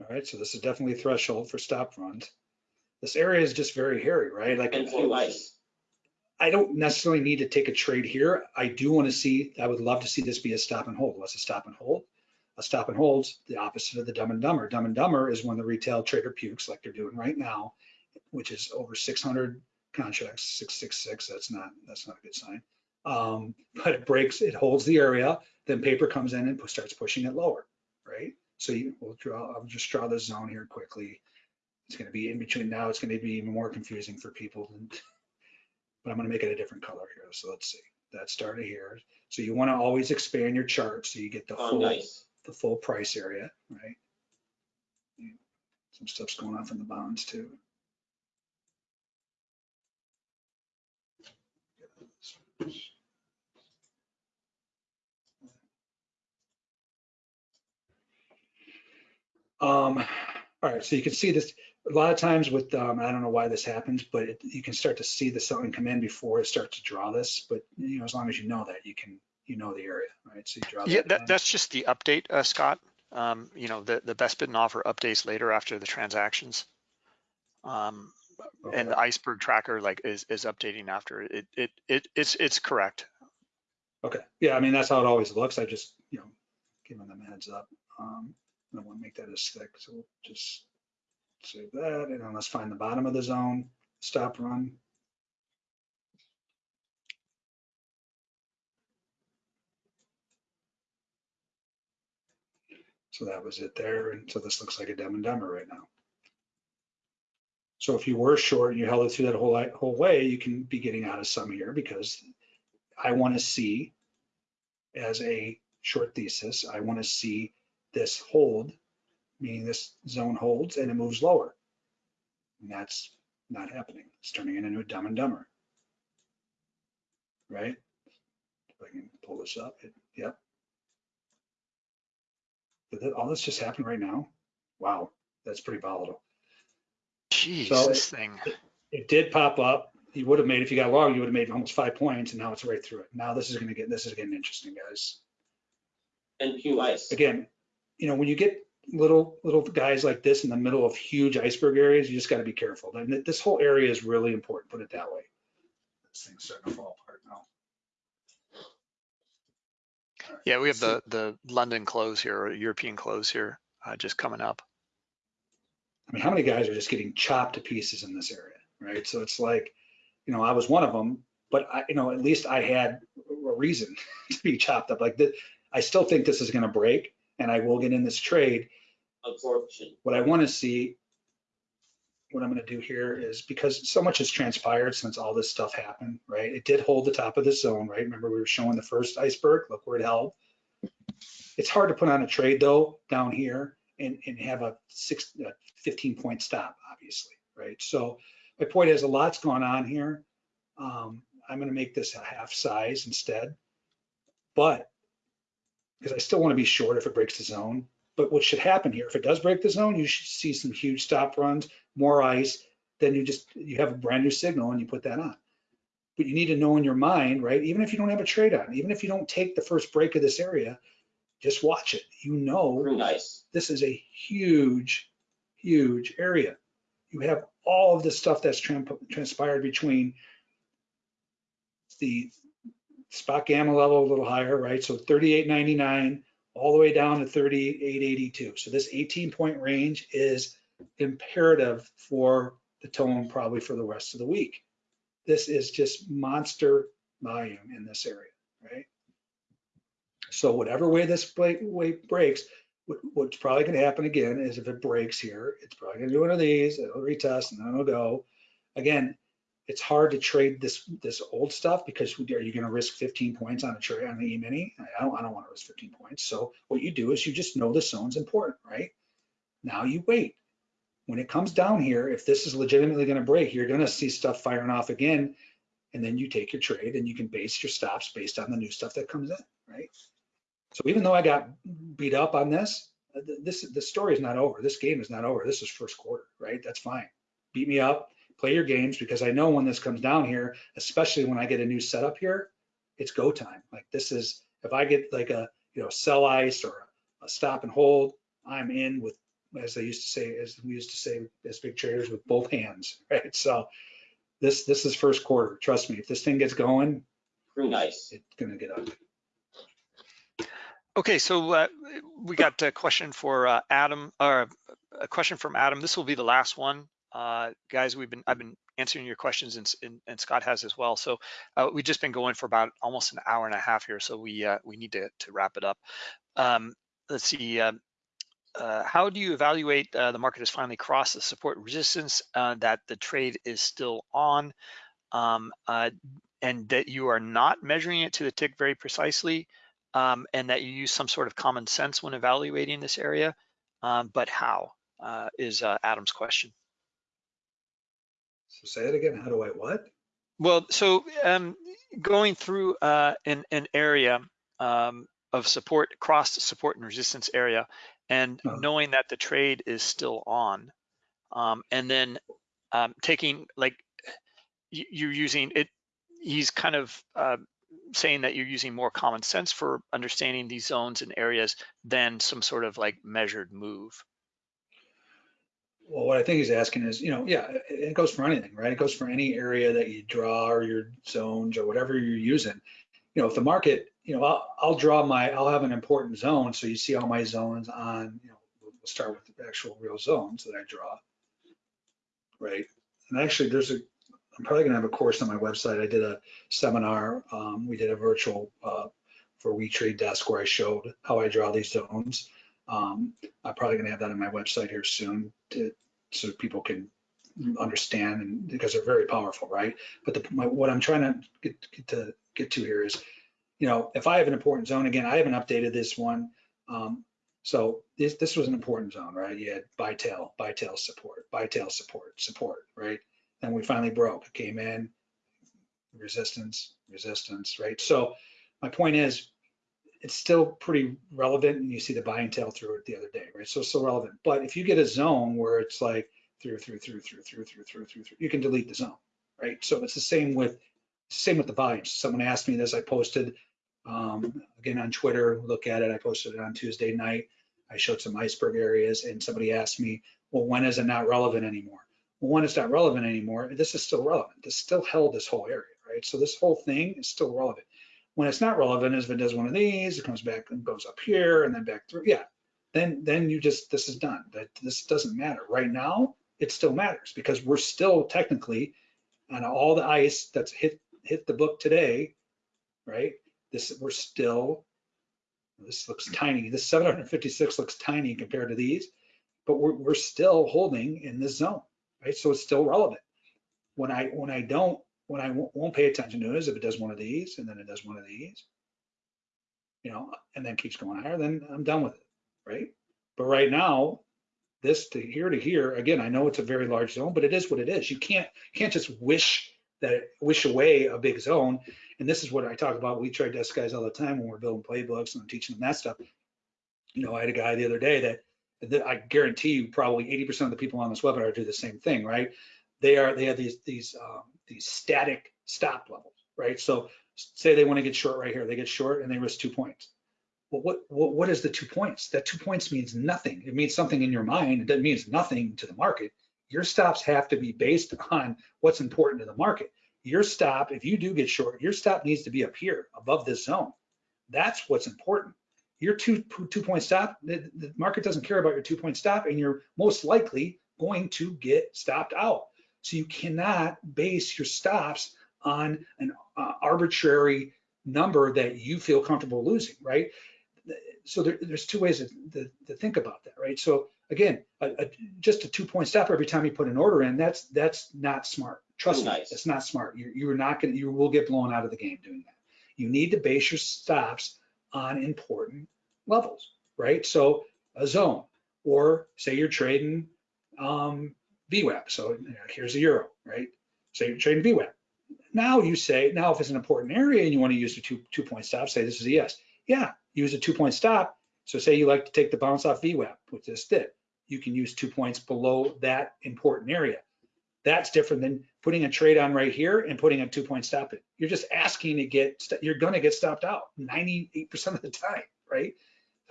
All right, so this is definitely a threshold for stop runs. This area is just very hairy, right? Like NQ ice. I don't necessarily need to take a trade here. I do want to see, I would love to see this be a stop and hold. What's a stop and hold? A stop and hold's the opposite of the dumb and dumber. Dumb and dumber is when the retail trader pukes like they're doing right now, which is over 600 contracts, 666. That's not, that's not a good sign. Um, *laughs* but it breaks, it holds the area, then paper comes in and starts pushing it lower, right? So you will draw, I'll just draw the zone here quickly. It's going to be in between now. It's going to be even more confusing for people than, but I'm going to make it a different color here. So let's see. That started here. So you want to always expand your chart so you get the On full, ice. the full price area, right? Some stuff's going off in the bonds too. Um, all right, so you can see this, a lot of times with, um, I don't know why this happens, but it, you can start to see the selling come in before it starts to draw this, but you know, as long as you know that, you can, you know the area, right? So you draw Yeah, that. that, that's just the update, uh, Scott. Um, you know, the, the best bid and offer updates later after the transactions. Um, and the iceberg tracker like is, is updating after it, it, it, it's, it's correct. Okay, yeah, I mean, that's how it always looks. I just, you know, giving them a heads up. Um, I don't want to make that as thick, so we'll just save that, and then let's find the bottom of the zone, stop run. So that was it there, and so this looks like a dumb and dumber right now. So if you were short and you held it through that whole, whole way, you can be getting out of some here because I want to see as a short thesis, I want to see this hold, meaning this zone holds and it moves lower. And that's not happening. It's turning it into a dumb and dumber. Right? If I can pull this up, it, yep. Did that- all this just happened right now? Wow, that's pretty volatile. Jeez, So this thing. It did pop up. You would have made, if you got long, you would have made almost five points and now it's right through it. Now this is gonna get, this is getting interesting, guys. NQ ice. again, you know, when you get little, little guys like this in the middle of huge iceberg areas, you just gotta be careful. And this whole area is really important, put it that way. This thing's starting to fall apart now. Yeah, we have So- the, the London close here, or European close here, uh, just coming up. I mean, how many guys are just getting chopped to pieces in this area, right? So it's like, you know, I was one of them, but I, you know, at least I had a reason *laughs* to be chopped up like this. I still think this is going to break and I will get in this trade. Absorption. What I want to see, what I'm going to do here is because so much has transpired since all this stuff happened, right? It did hold the top of the zone, right? Remember we were showing the first iceberg, look where it held. It's hard to put on a trade though down here and, and have a six, uh, 15 point stop, obviously, right? So my point is a lot's gone on here. Um, I'm going to make this a half size instead, but because I still want to be short if it breaks the zone. But what should happen here, if it does break the zone, you should see some huge stop runs, more ice, then you just, you have a brand new signal and you put that on. But you need to know in your mind, right? Even if you don't have a trade on, even if you don't take the first break of this area, just watch it. You know Green ice. this is a huge, huge area. You have all of this stuff that's tran- transpired between the spot gamma level a little higher, right? So 38.99 all the way down to 38.82. So this 18 point range is imperative for the tone probably for the rest of the week. This is just monster volume in this area, right? So whatever way this way breaks, what's probably going to happen again is if it breaks here, it's probably going to do one of these, it'll retest and then it'll go. Again, it's hard to trade this this old stuff because are you going to risk 15 points on a trade on the E-mini? I don't, I don't want to risk 15 points. So what you do is you just know the zone's important, right? Now you wait. When it comes down here, if this is legitimately going to break, you're going to see stuff firing off again, and then you take your trade and you can base your stops based on the new stuff that comes in, right? So even though I got beat up on this, uh, this the story is not over. This game is not over. This is first quarter, right? That's fine. Beat me up, play your games because I know when this comes down here, especially when I get a new setup here, it's go time. Like this is if I get like a you know sell ice or a stop and hold, I'm in with as they used to say, as we used to say as big traders with both hands, *laughs* right? So this this is first quarter. Trust me, if this thing gets going, Green ice. it's gonna get ugly. Okay, so uh, we got a question for uh, Adam, or a question from Adam. This will be the last one. Uh, guys, we've been, I've been answering your questions and, and, and Scott has as well. So uh, we've just been going for about almost an hour and a half here. So we, uh, we need to, to wrap it up. Um, let's see. Uh, uh, how do you evaluate uh, the market has finally crossed the support resistance that the trade is still on um, and that you are not measuring it to the tick very precisely um, and that you use some sort of common sense when evaluating this area, um, but how is Adam's question. So say it again. How do I what? Well, so um, going through uh, an, an area um, of support, cross support and resistance area, and Uh-huh. knowing that the trade is still on, um, and then um, taking like you're using it. He's kind of uh, saying that you're using more common sense for understanding these zones and areas than some sort of like measured move. Well, what I think he's asking is, you know, yeah, it, goes for anything, right? It goes for any area that you draw or your zones or whatever you're using. You know, if the market, you know, I'll, I'll draw my, I'll have an important zone. So you see all my zones on, you know, we'll start with the actual real zones that I draw. Right. And actually there's a, I'm probably gonna have a course on my website. I did a seminar. Um, we did a virtual, uh, for We Trade Desk where I showed how I draw these zones. Um, I'm probably gonna have that on my website here soon to, so people can understand and because they're very powerful, right? But the, my, what I'm trying to get, get to get to here is, you know, if I have an important zone, again, I haven't updated this one. Um, so this, this was an important zone, right? You had buy tail, buy tail support, buy tail support, support, right? Then we finally broke, it came in, resistance, resistance, right? So my point is, it's still pretty relevant and you see the buying tail through it the other day, right? So it's still relevant. But if you get a zone where it's like through, through, through, through, through, through, through, through, through, you can delete the zone, right? So it's the same with, same with the volumes. Someone asked me this, I posted, um, again on Twitter, look at it. I posted it on Tuesday night. I showed some iceberg areas and somebody asked me, well, when is it not relevant anymore? Well, when it's not relevant anymore, this is still relevant. This still held this whole area, right? So this whole thing is still relevant. When it's not relevant is if it does one of these, it comes back and goes up here and then back through. Yeah, then, then you just, this is done. That, this doesn't matter. Right now, it still matters because we're still technically on all the ice that's hit, hit the book today, right? This, we're still, this looks tiny. This 756 looks tiny compared to these, but we're, we're still holding in this zone, right? So it's still relevant. When I, when I don't, when I won't pay attention to is if it does one of these and then it does one of these, you know, and then keeps going higher, then I'm done with it, right? But right now, this to here to here, again, I know it's a very large zone, but it is what it is. You can't can't just wish that wish away a big zone. And this is what I talk about. We trade desk guys all the time when we're building playbooks and I'm teaching them that stuff. You know, I had a guy the other day that, that I guarantee you probably 80% of the people on this webinar do the same thing, right? They are they have these these um, these static stop levels, right? So say they want to get short right here, they get short and they risk two points. Well, what, what, what is the two points? That two points means nothing. It means something in your mind. It means nothing to the market. Your stops have to be based *laughs* on what's important to the market. Your stop, if you do get short, your stop needs to be up here above this zone. That's what's important. Your two, two point stop, the, the market doesn't care about your two point stop and you're most likely going to get stopped out. So you cannot base your stops on an uh, arbitrary number that you feel comfortable losing, right? So there, there's two ways to, to, to, think about that, right? So again, a, a, just a two point stop every time you put an order in, that's that's not smart. Trust Nice. me, it's not smart. You're, you're not gonna, you will get blown out of the game doing that. You need to base your stops on important levels, right? So a zone, or say you're trading um, VWAP. So you know, here's a euro, right? Say you're trading VWAP. Now you say, now if it's an important area and you want to use a two, two point stop, say this is a yes. Yeah, use a two point stop. So say you like to take the bounce off VWAP, which this did. You can use two points below that important area. That's different than putting a trade on right here and putting a two point stop in. You're just asking to get, you're going to get stopped out 98% of the time, right?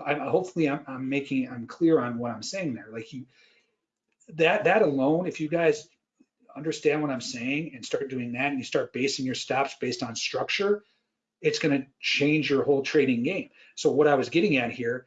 I'm, hopefully I'm, I'm making, I'm clear on what I'm saying there. Like you, that that alone, if you guys understand what I'm saying and start doing that and you start basing your stops based on structure, it's going to change your whole trading game. So what I was getting at here,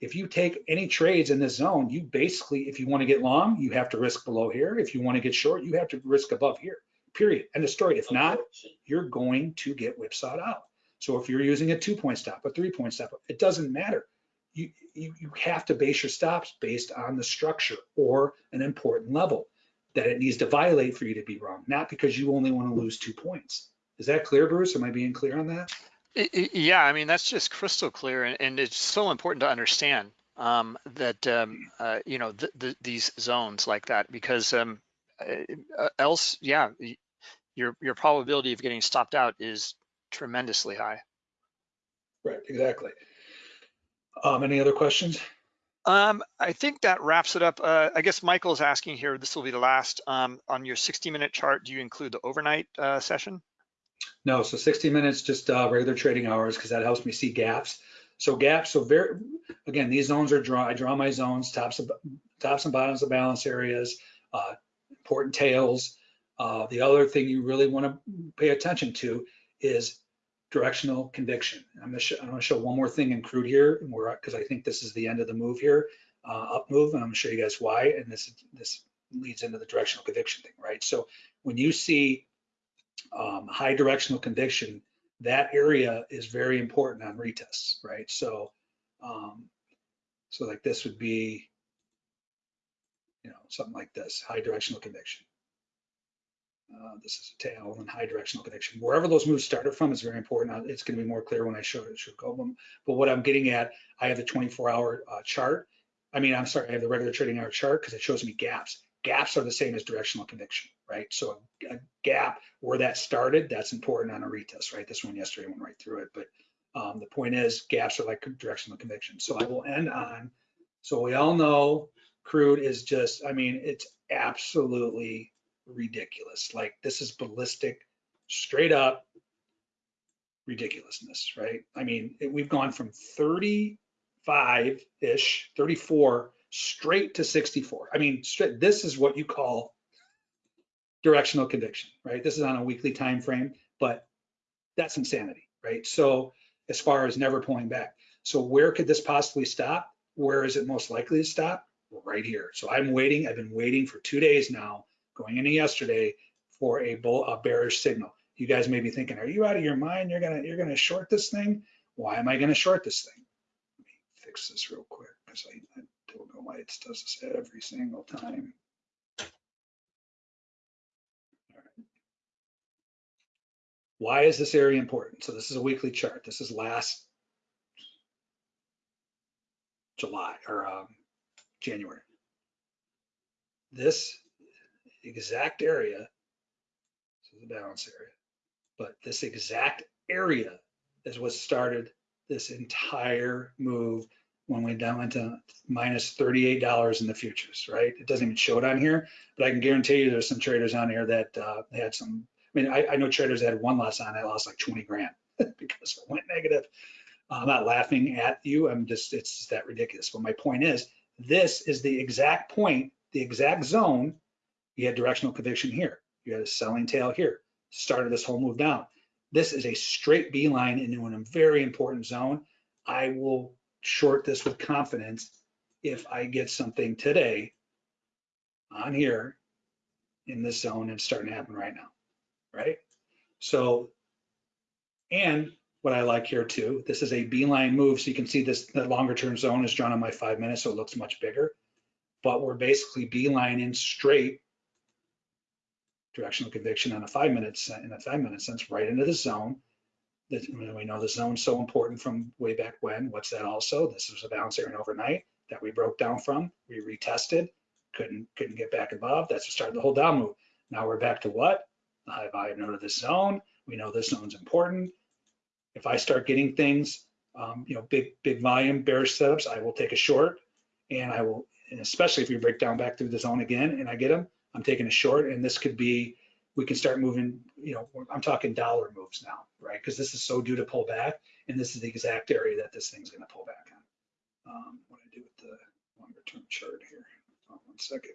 if you take any trades in this zone, you basically, if you want to get long, you have to risk below here. If you want to get short, you have to risk above here, period. End of story. If not, you're going to get whipsawed out. So if you're using a two point stop, a three point stop, it doesn't matter you, you, you have to base your stops based on the structure or an important level that it needs to violate for you to be wrong, not because you only want to lose two points. Is that clear, Bruce? Am I being clear on that? Yeah, I mean, that's just crystal clear. And, and it's so important to understand um, that, um, uh, you know, th th these zones like that, because um, uh, else, yeah, your, your probability of getting stopped out is tremendously high. Right, exactly. Um, any other questions? Um, I think that wraps it up. Uh, I guess Michael's asking here, this will be the last, um, on your 60 minute chart, do you include the overnight uh, session? No, so 60 minutes, just uh, regular trading hours, because that helps me see gaps. So gaps, so very, again, these zones are draw, I draw my zones, tops, of, tops and bottoms of balance areas, uh, important tails. Uh, the other thing you really want to pay attention to is directional conviction. I'm gonna, show, show one more thing in crude here, because I think this is the end of the move here, uh, up move, and I'm gonna show you guys why, and this this leads into the directional conviction thing, right? So when you see um, high directional conviction, that area is very important on retests, right? So, um, so like this would be, you know, something like this, high directional conviction. Uh, this is a tail and high directional conviction. Wherever those moves started from is very important. It's going to be more clear when I show it. Show them. But what I'm getting at, I have the 24-hour uh, chart. I mean, I'm sorry, I have the regular trading hour chart because it shows me gaps. Gaps are the same as directional conviction, right? So a, a, gap where that started, that's important on a retest, right? This one yesterday went right through it. But um, the point is, gaps are like directional conviction. So I will end on. So we all know crude is just, I mean, it's absolutely ridiculous. Like this is ballistic, straight up ridiculousness, right? I mean, we've gone from 35-ish, 34, straight to 64. I mean, straight, this is what you call directional conviction, right? This is on a weekly time frame, but that's insanity, right? So as far as never pulling back. So where could this possibly stop? where is it most likely to stop? Right here. So I'm waiting, I've been waiting for two days now, going into yesterday for a bull, a bearish signal. You guys may be thinking, are you out of your mind? You're gonna, you're gonna short this thing? Why am I gonna short this thing? Let me fix this real quick because I, I don't know why it does this every single time. Why is this area important? So this is a weekly chart. This is last July or um, January. This exact area, this is the balance area, but this exact area is what started this entire move when we down into minus $38 in the futures, right? It doesn't even show it on here, but I can guarantee you there's some traders on here that uh, had some, I mean, I, I know traders that had one loss on, it lost like 20 grand *laughs* because it went negative. I'm not laughing at you. I'm just, it's that ridiculous. But my point is, this is the exact point, the exact zone. You had directional conviction here. You had a selling tail here. Started this whole move down. This is a straight beeline into a very important zone. I will short this with confidence if I get something today on here in this zone and starting to happen right now, right? So, and what I like here too, this is a beeline move. So you can see this, the longer term zone is drawn on my five minutes, so it looks much bigger. But we're basically beelining straight directional conviction on a five minutes, in a five minute sense, right into the zone. That we know the zone's so important from way back when. What's that also? This was a bounce area overnight that we broke down from. We retested, couldn't couldn't get back above. That's what started the whole down move. Now we're back to what? The high volume node of this zone. We know this zone's important if I start getting things, um, you know, big, big volume bearish setups, I will take a short and I will, and especially if we break down back through the zone again and I get them, I'm taking a short and this could be, we can start moving, you know, I'm talking dollar moves now, right? Because this is so due to pull back and this is the exact area that this thing's gonna pull back on. Um, what I do with the longer term chart here, one second.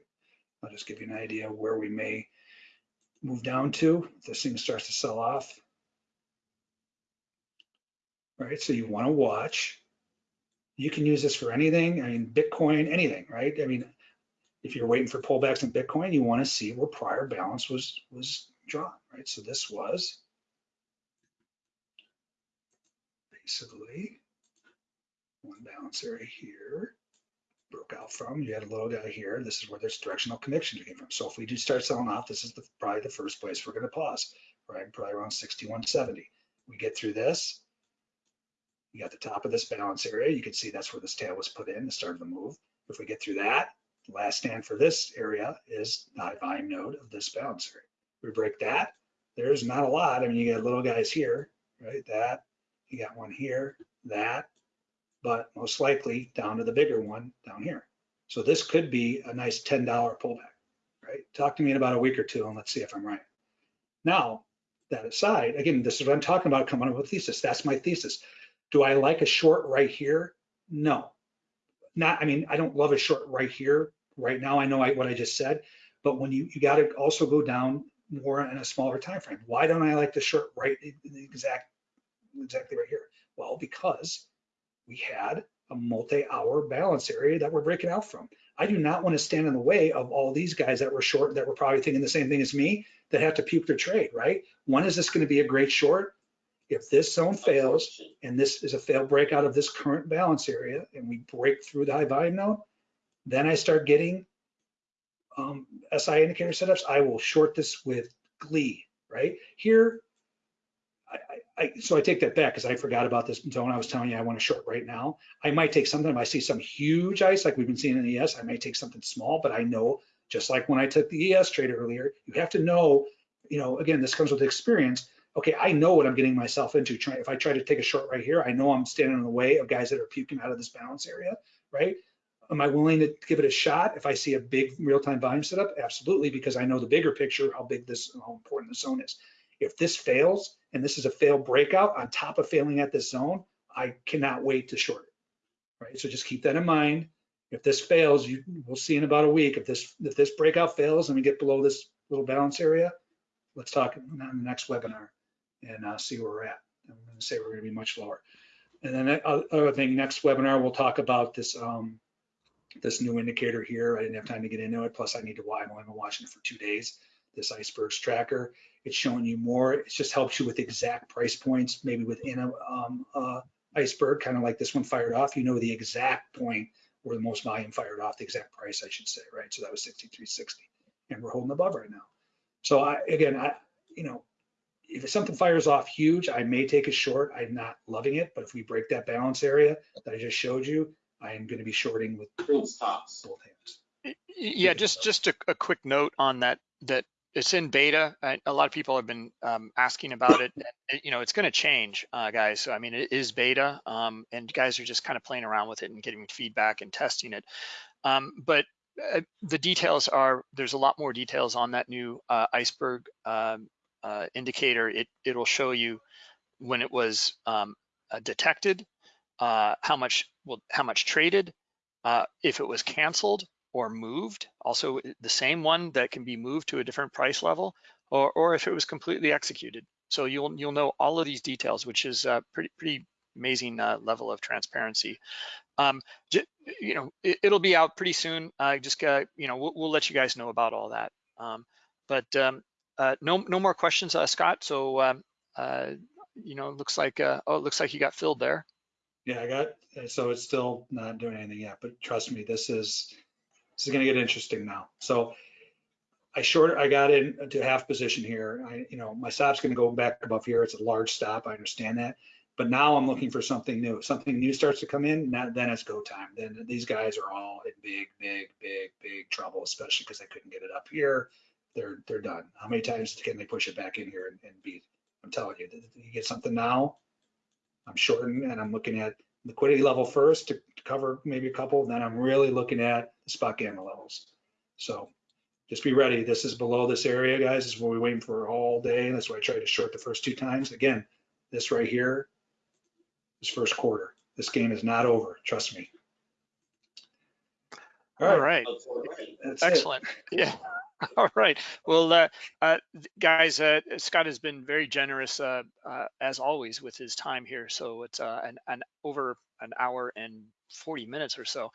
I'll just give you an idea where we may move down to. This thing starts to sell off, right? So you want to watch. You can use this for anything. I mean, Bitcoin, anything, right? I mean, if you're waiting for pullbacks in Bitcoin, you want to see where prior balance was was drawn, right? So this was basically one balance area here broke out from. You had a little guy here. This is where this directional conviction came from. So if we do start selling off, this is the, probably the first place we're going to pause, right? Probably around 61.70. We get through this, you got the top of this balance area. You can see that's where this tail was put in, the start of the move. If we get through that, last stand for this area is the high volume node of this balance area. We break that, there's not a lot. I mean, you got little guys here, right? That, you got one here, that, but most likely down to the bigger one down here. So this could be a nice $10 pullback, right? Talk to me in about a week or two and let's see if I'm right. Now, that aside, again, this is what I'm talking about coming up with thesis. That's my thesis. Do I like a short right here? No. Not, I mean, I don't love a short right here. Right now, I know I, what I just said, but when you, you got to also go down more in a smaller time frame. Why don't I like the short right exact, exactly right here? Well, because we had a multi-hour balance area that we're breaking out from. I do not want to stand in the way of all these guys that were short that were probably thinking the same thing as me that have to puke their trade, right? When is this going to be a great short? If this zone fails, and this is a failed breakout of this current balance area, and we break through the high volume node, then I start getting um, SI indicator setups. I will short this with glee, right? Here, I, I, so I take that back because I forgot about this zone I was telling you I want to short right now. I might take something, if I see some huge ice like we've been seeing in the ES, I may take something small, but I know, just like when I took the ES trade earlier, you have to know, you know, again, this comes with experience okay, I know what I'm getting myself into. If I try to take a short right here, I know I'm standing in the way of guys that are puking out of this balance area, right? Am I willing to give it a shot if I see a big real-time volume setup? Absolutely, because I know the bigger picture, how big this, how important the zone is. If this fails, and this is a failed breakout on top of failing at this zone, I cannot wait to short it, right? So just keep that in mind. If this fails, you we'll see in about a week. If this if this breakout fails and we get below this little balance area, let's talk in the next webinar and uh, see where we're at. I'm going to say we're going to be much lower. And then the other thing, next webinar, we'll talk about this, um, this new indicator here. I didn't have time to get into it. Plus I need to, I've only been watching it for two days. This icebergs tracker. It's showing you more. It just helps you with exact price points, maybe within a, um, uh, iceberg, kind of like this one fired off. You know the exact point where the most volume fired off, the exact price, I should say, right? So that was 63.60, and we're holding above right now. So I, again, I, you know, if something fires off huge, I may take a short. I'm not loving it, but if we break that balance area that I just showed you, I am going to be shorting with Prince tops. both hands. Yeah, just, just a, a quick note on that, that it's in beta. I- A lot of people have been um, asking about it. and, You know, it's going to change, uh, guys. So I mean, it is beta um, and guys are just kind of playing around with it and getting feedback and testing it. Um, But uh, the details are, there's a lot more details on that new uh, iceberg um, uh, indicator. It, it'll show you when it was um, uh, detected, uh, how much, well, how much traded, uh, if it was canceled or moved, also the same one that can be moved to a different price level, or, or if it was completely executed. So you'll you'll know all of these details, which is a pretty pretty amazing uh, level of transparency. Um, you know, it, it'll be out pretty soon. I just you know we'll, we'll let you guys know about all that. Um, but um, uh, no no more questions, uh, Scott. So um, uh, you know, looks like uh, oh, it looks like you got filled there. Yeah, I got, so it's still not doing anything yet, but trust me, this is, this is gonna get interesting now. So I short, I got in to half position here. I, you know, my stop's gonna go back above here. It's a large stop. I understand that. But now I'm looking for something new. Something new starts to come in, now, then it's go time. Then these guys are all in big, big, big, big trouble, especially because they couldn't get it up here. They're, they're done. How many times can they push it back in here and, and beat? I'm telling you, you get something now, I'm shorting and I'm looking at liquidity level first to to cover maybe a couple, then I'm really looking at the spot gamma levels. So just be ready. This is below this area, guys. This is what we're waiting for all day. And That's why I tried to short the first two times. Again, this right here is first quarter. This game is not over, trust me. All All right, right. For rain. that's it. Excellent. Yeah. *laughs* All right. Well, uh, uh, guys, uh, Scott has been very generous uh, uh, as always with his time here. So it's uh, an, an over an hour and 40 minutes or so.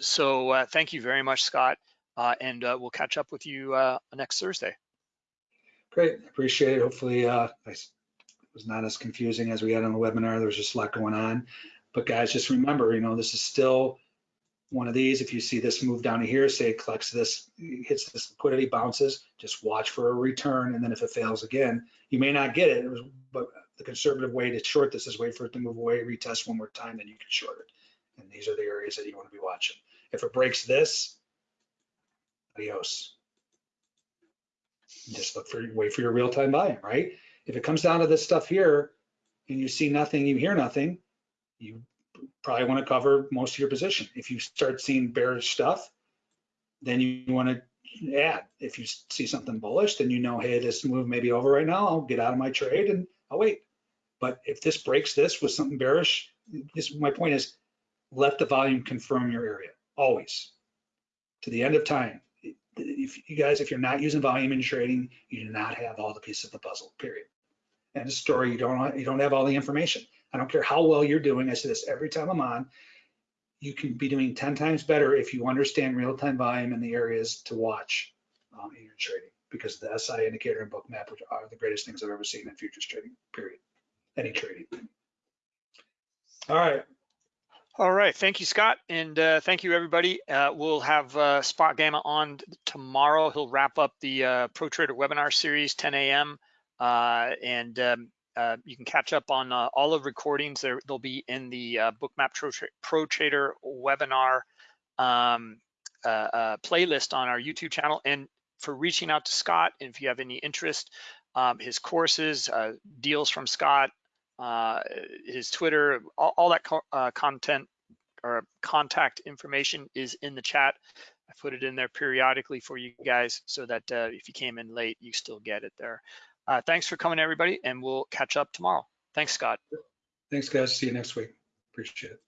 So thank you very much, Scott. And we'll catch up with you next Thursday. Great, appreciate it. Hopefully, I was not as confusing as we had on the webinar. There was just a lot going on. But guys, just remember, you know, this is still one of these. If you see this move down to here, say it collects this, hits this liquidity, bounces, just watch for a return. And then if it fails again, you may not get it. But the conservative way to short this is wait for it to move away, retest one more time, then you can short it. And these are the areas that you want to be watching. If it breaks this, adios. Just look for, wait for your real-time volume, right? If it comes down to this stuff here and you see nothing, you hear nothing, you probably want to cover most of your position. If you start seeing bearish stuff, then you want to add. If you see something bullish, then you know, hey, this move may be over right now. I'll get out of my trade and I'll wait. But if this breaks this with something bearish, this, my point is, let the volume confirm your area, always. To the end of time. If you guys, if you're not using volume in trading, you do not have all the pieces of the puzzle, period. And a story, you don't, you don't have all the information. I don't care how well you're doing. I say this every time I'm on. You can be doing 10 times better if you understand real-time volume and the areas to watch um, in your trading because the SI indicator and Bookmap are the greatest things I've ever seen in futures trading, period. Any trading. All right. All right. Thank you, Scott. And uh, thank you, everybody. Uh, we'll have uh, SpotGamma on tomorrow. He'll wrap up the uh, Pro Trader webinar series, 10 a.m. Uh, and um, uh, you can catch up on uh, all of recordings. They'll be in the uh, Bookmap Pro, Trader webinar um, uh, uh, playlist on our YouTube channel. And for reaching out to Scott, if you have any interest, um, his courses, deals from Scott, his Twitter, all, all that co- content or contact information is in the chat. I put it in there periodically for you guys so that if you came in late, you still get it there. Uh, thanks for coming, everybody, and we'll catch up tomorrow. Thanks, Scott. Thanks, guys. See you next week. Appreciate it.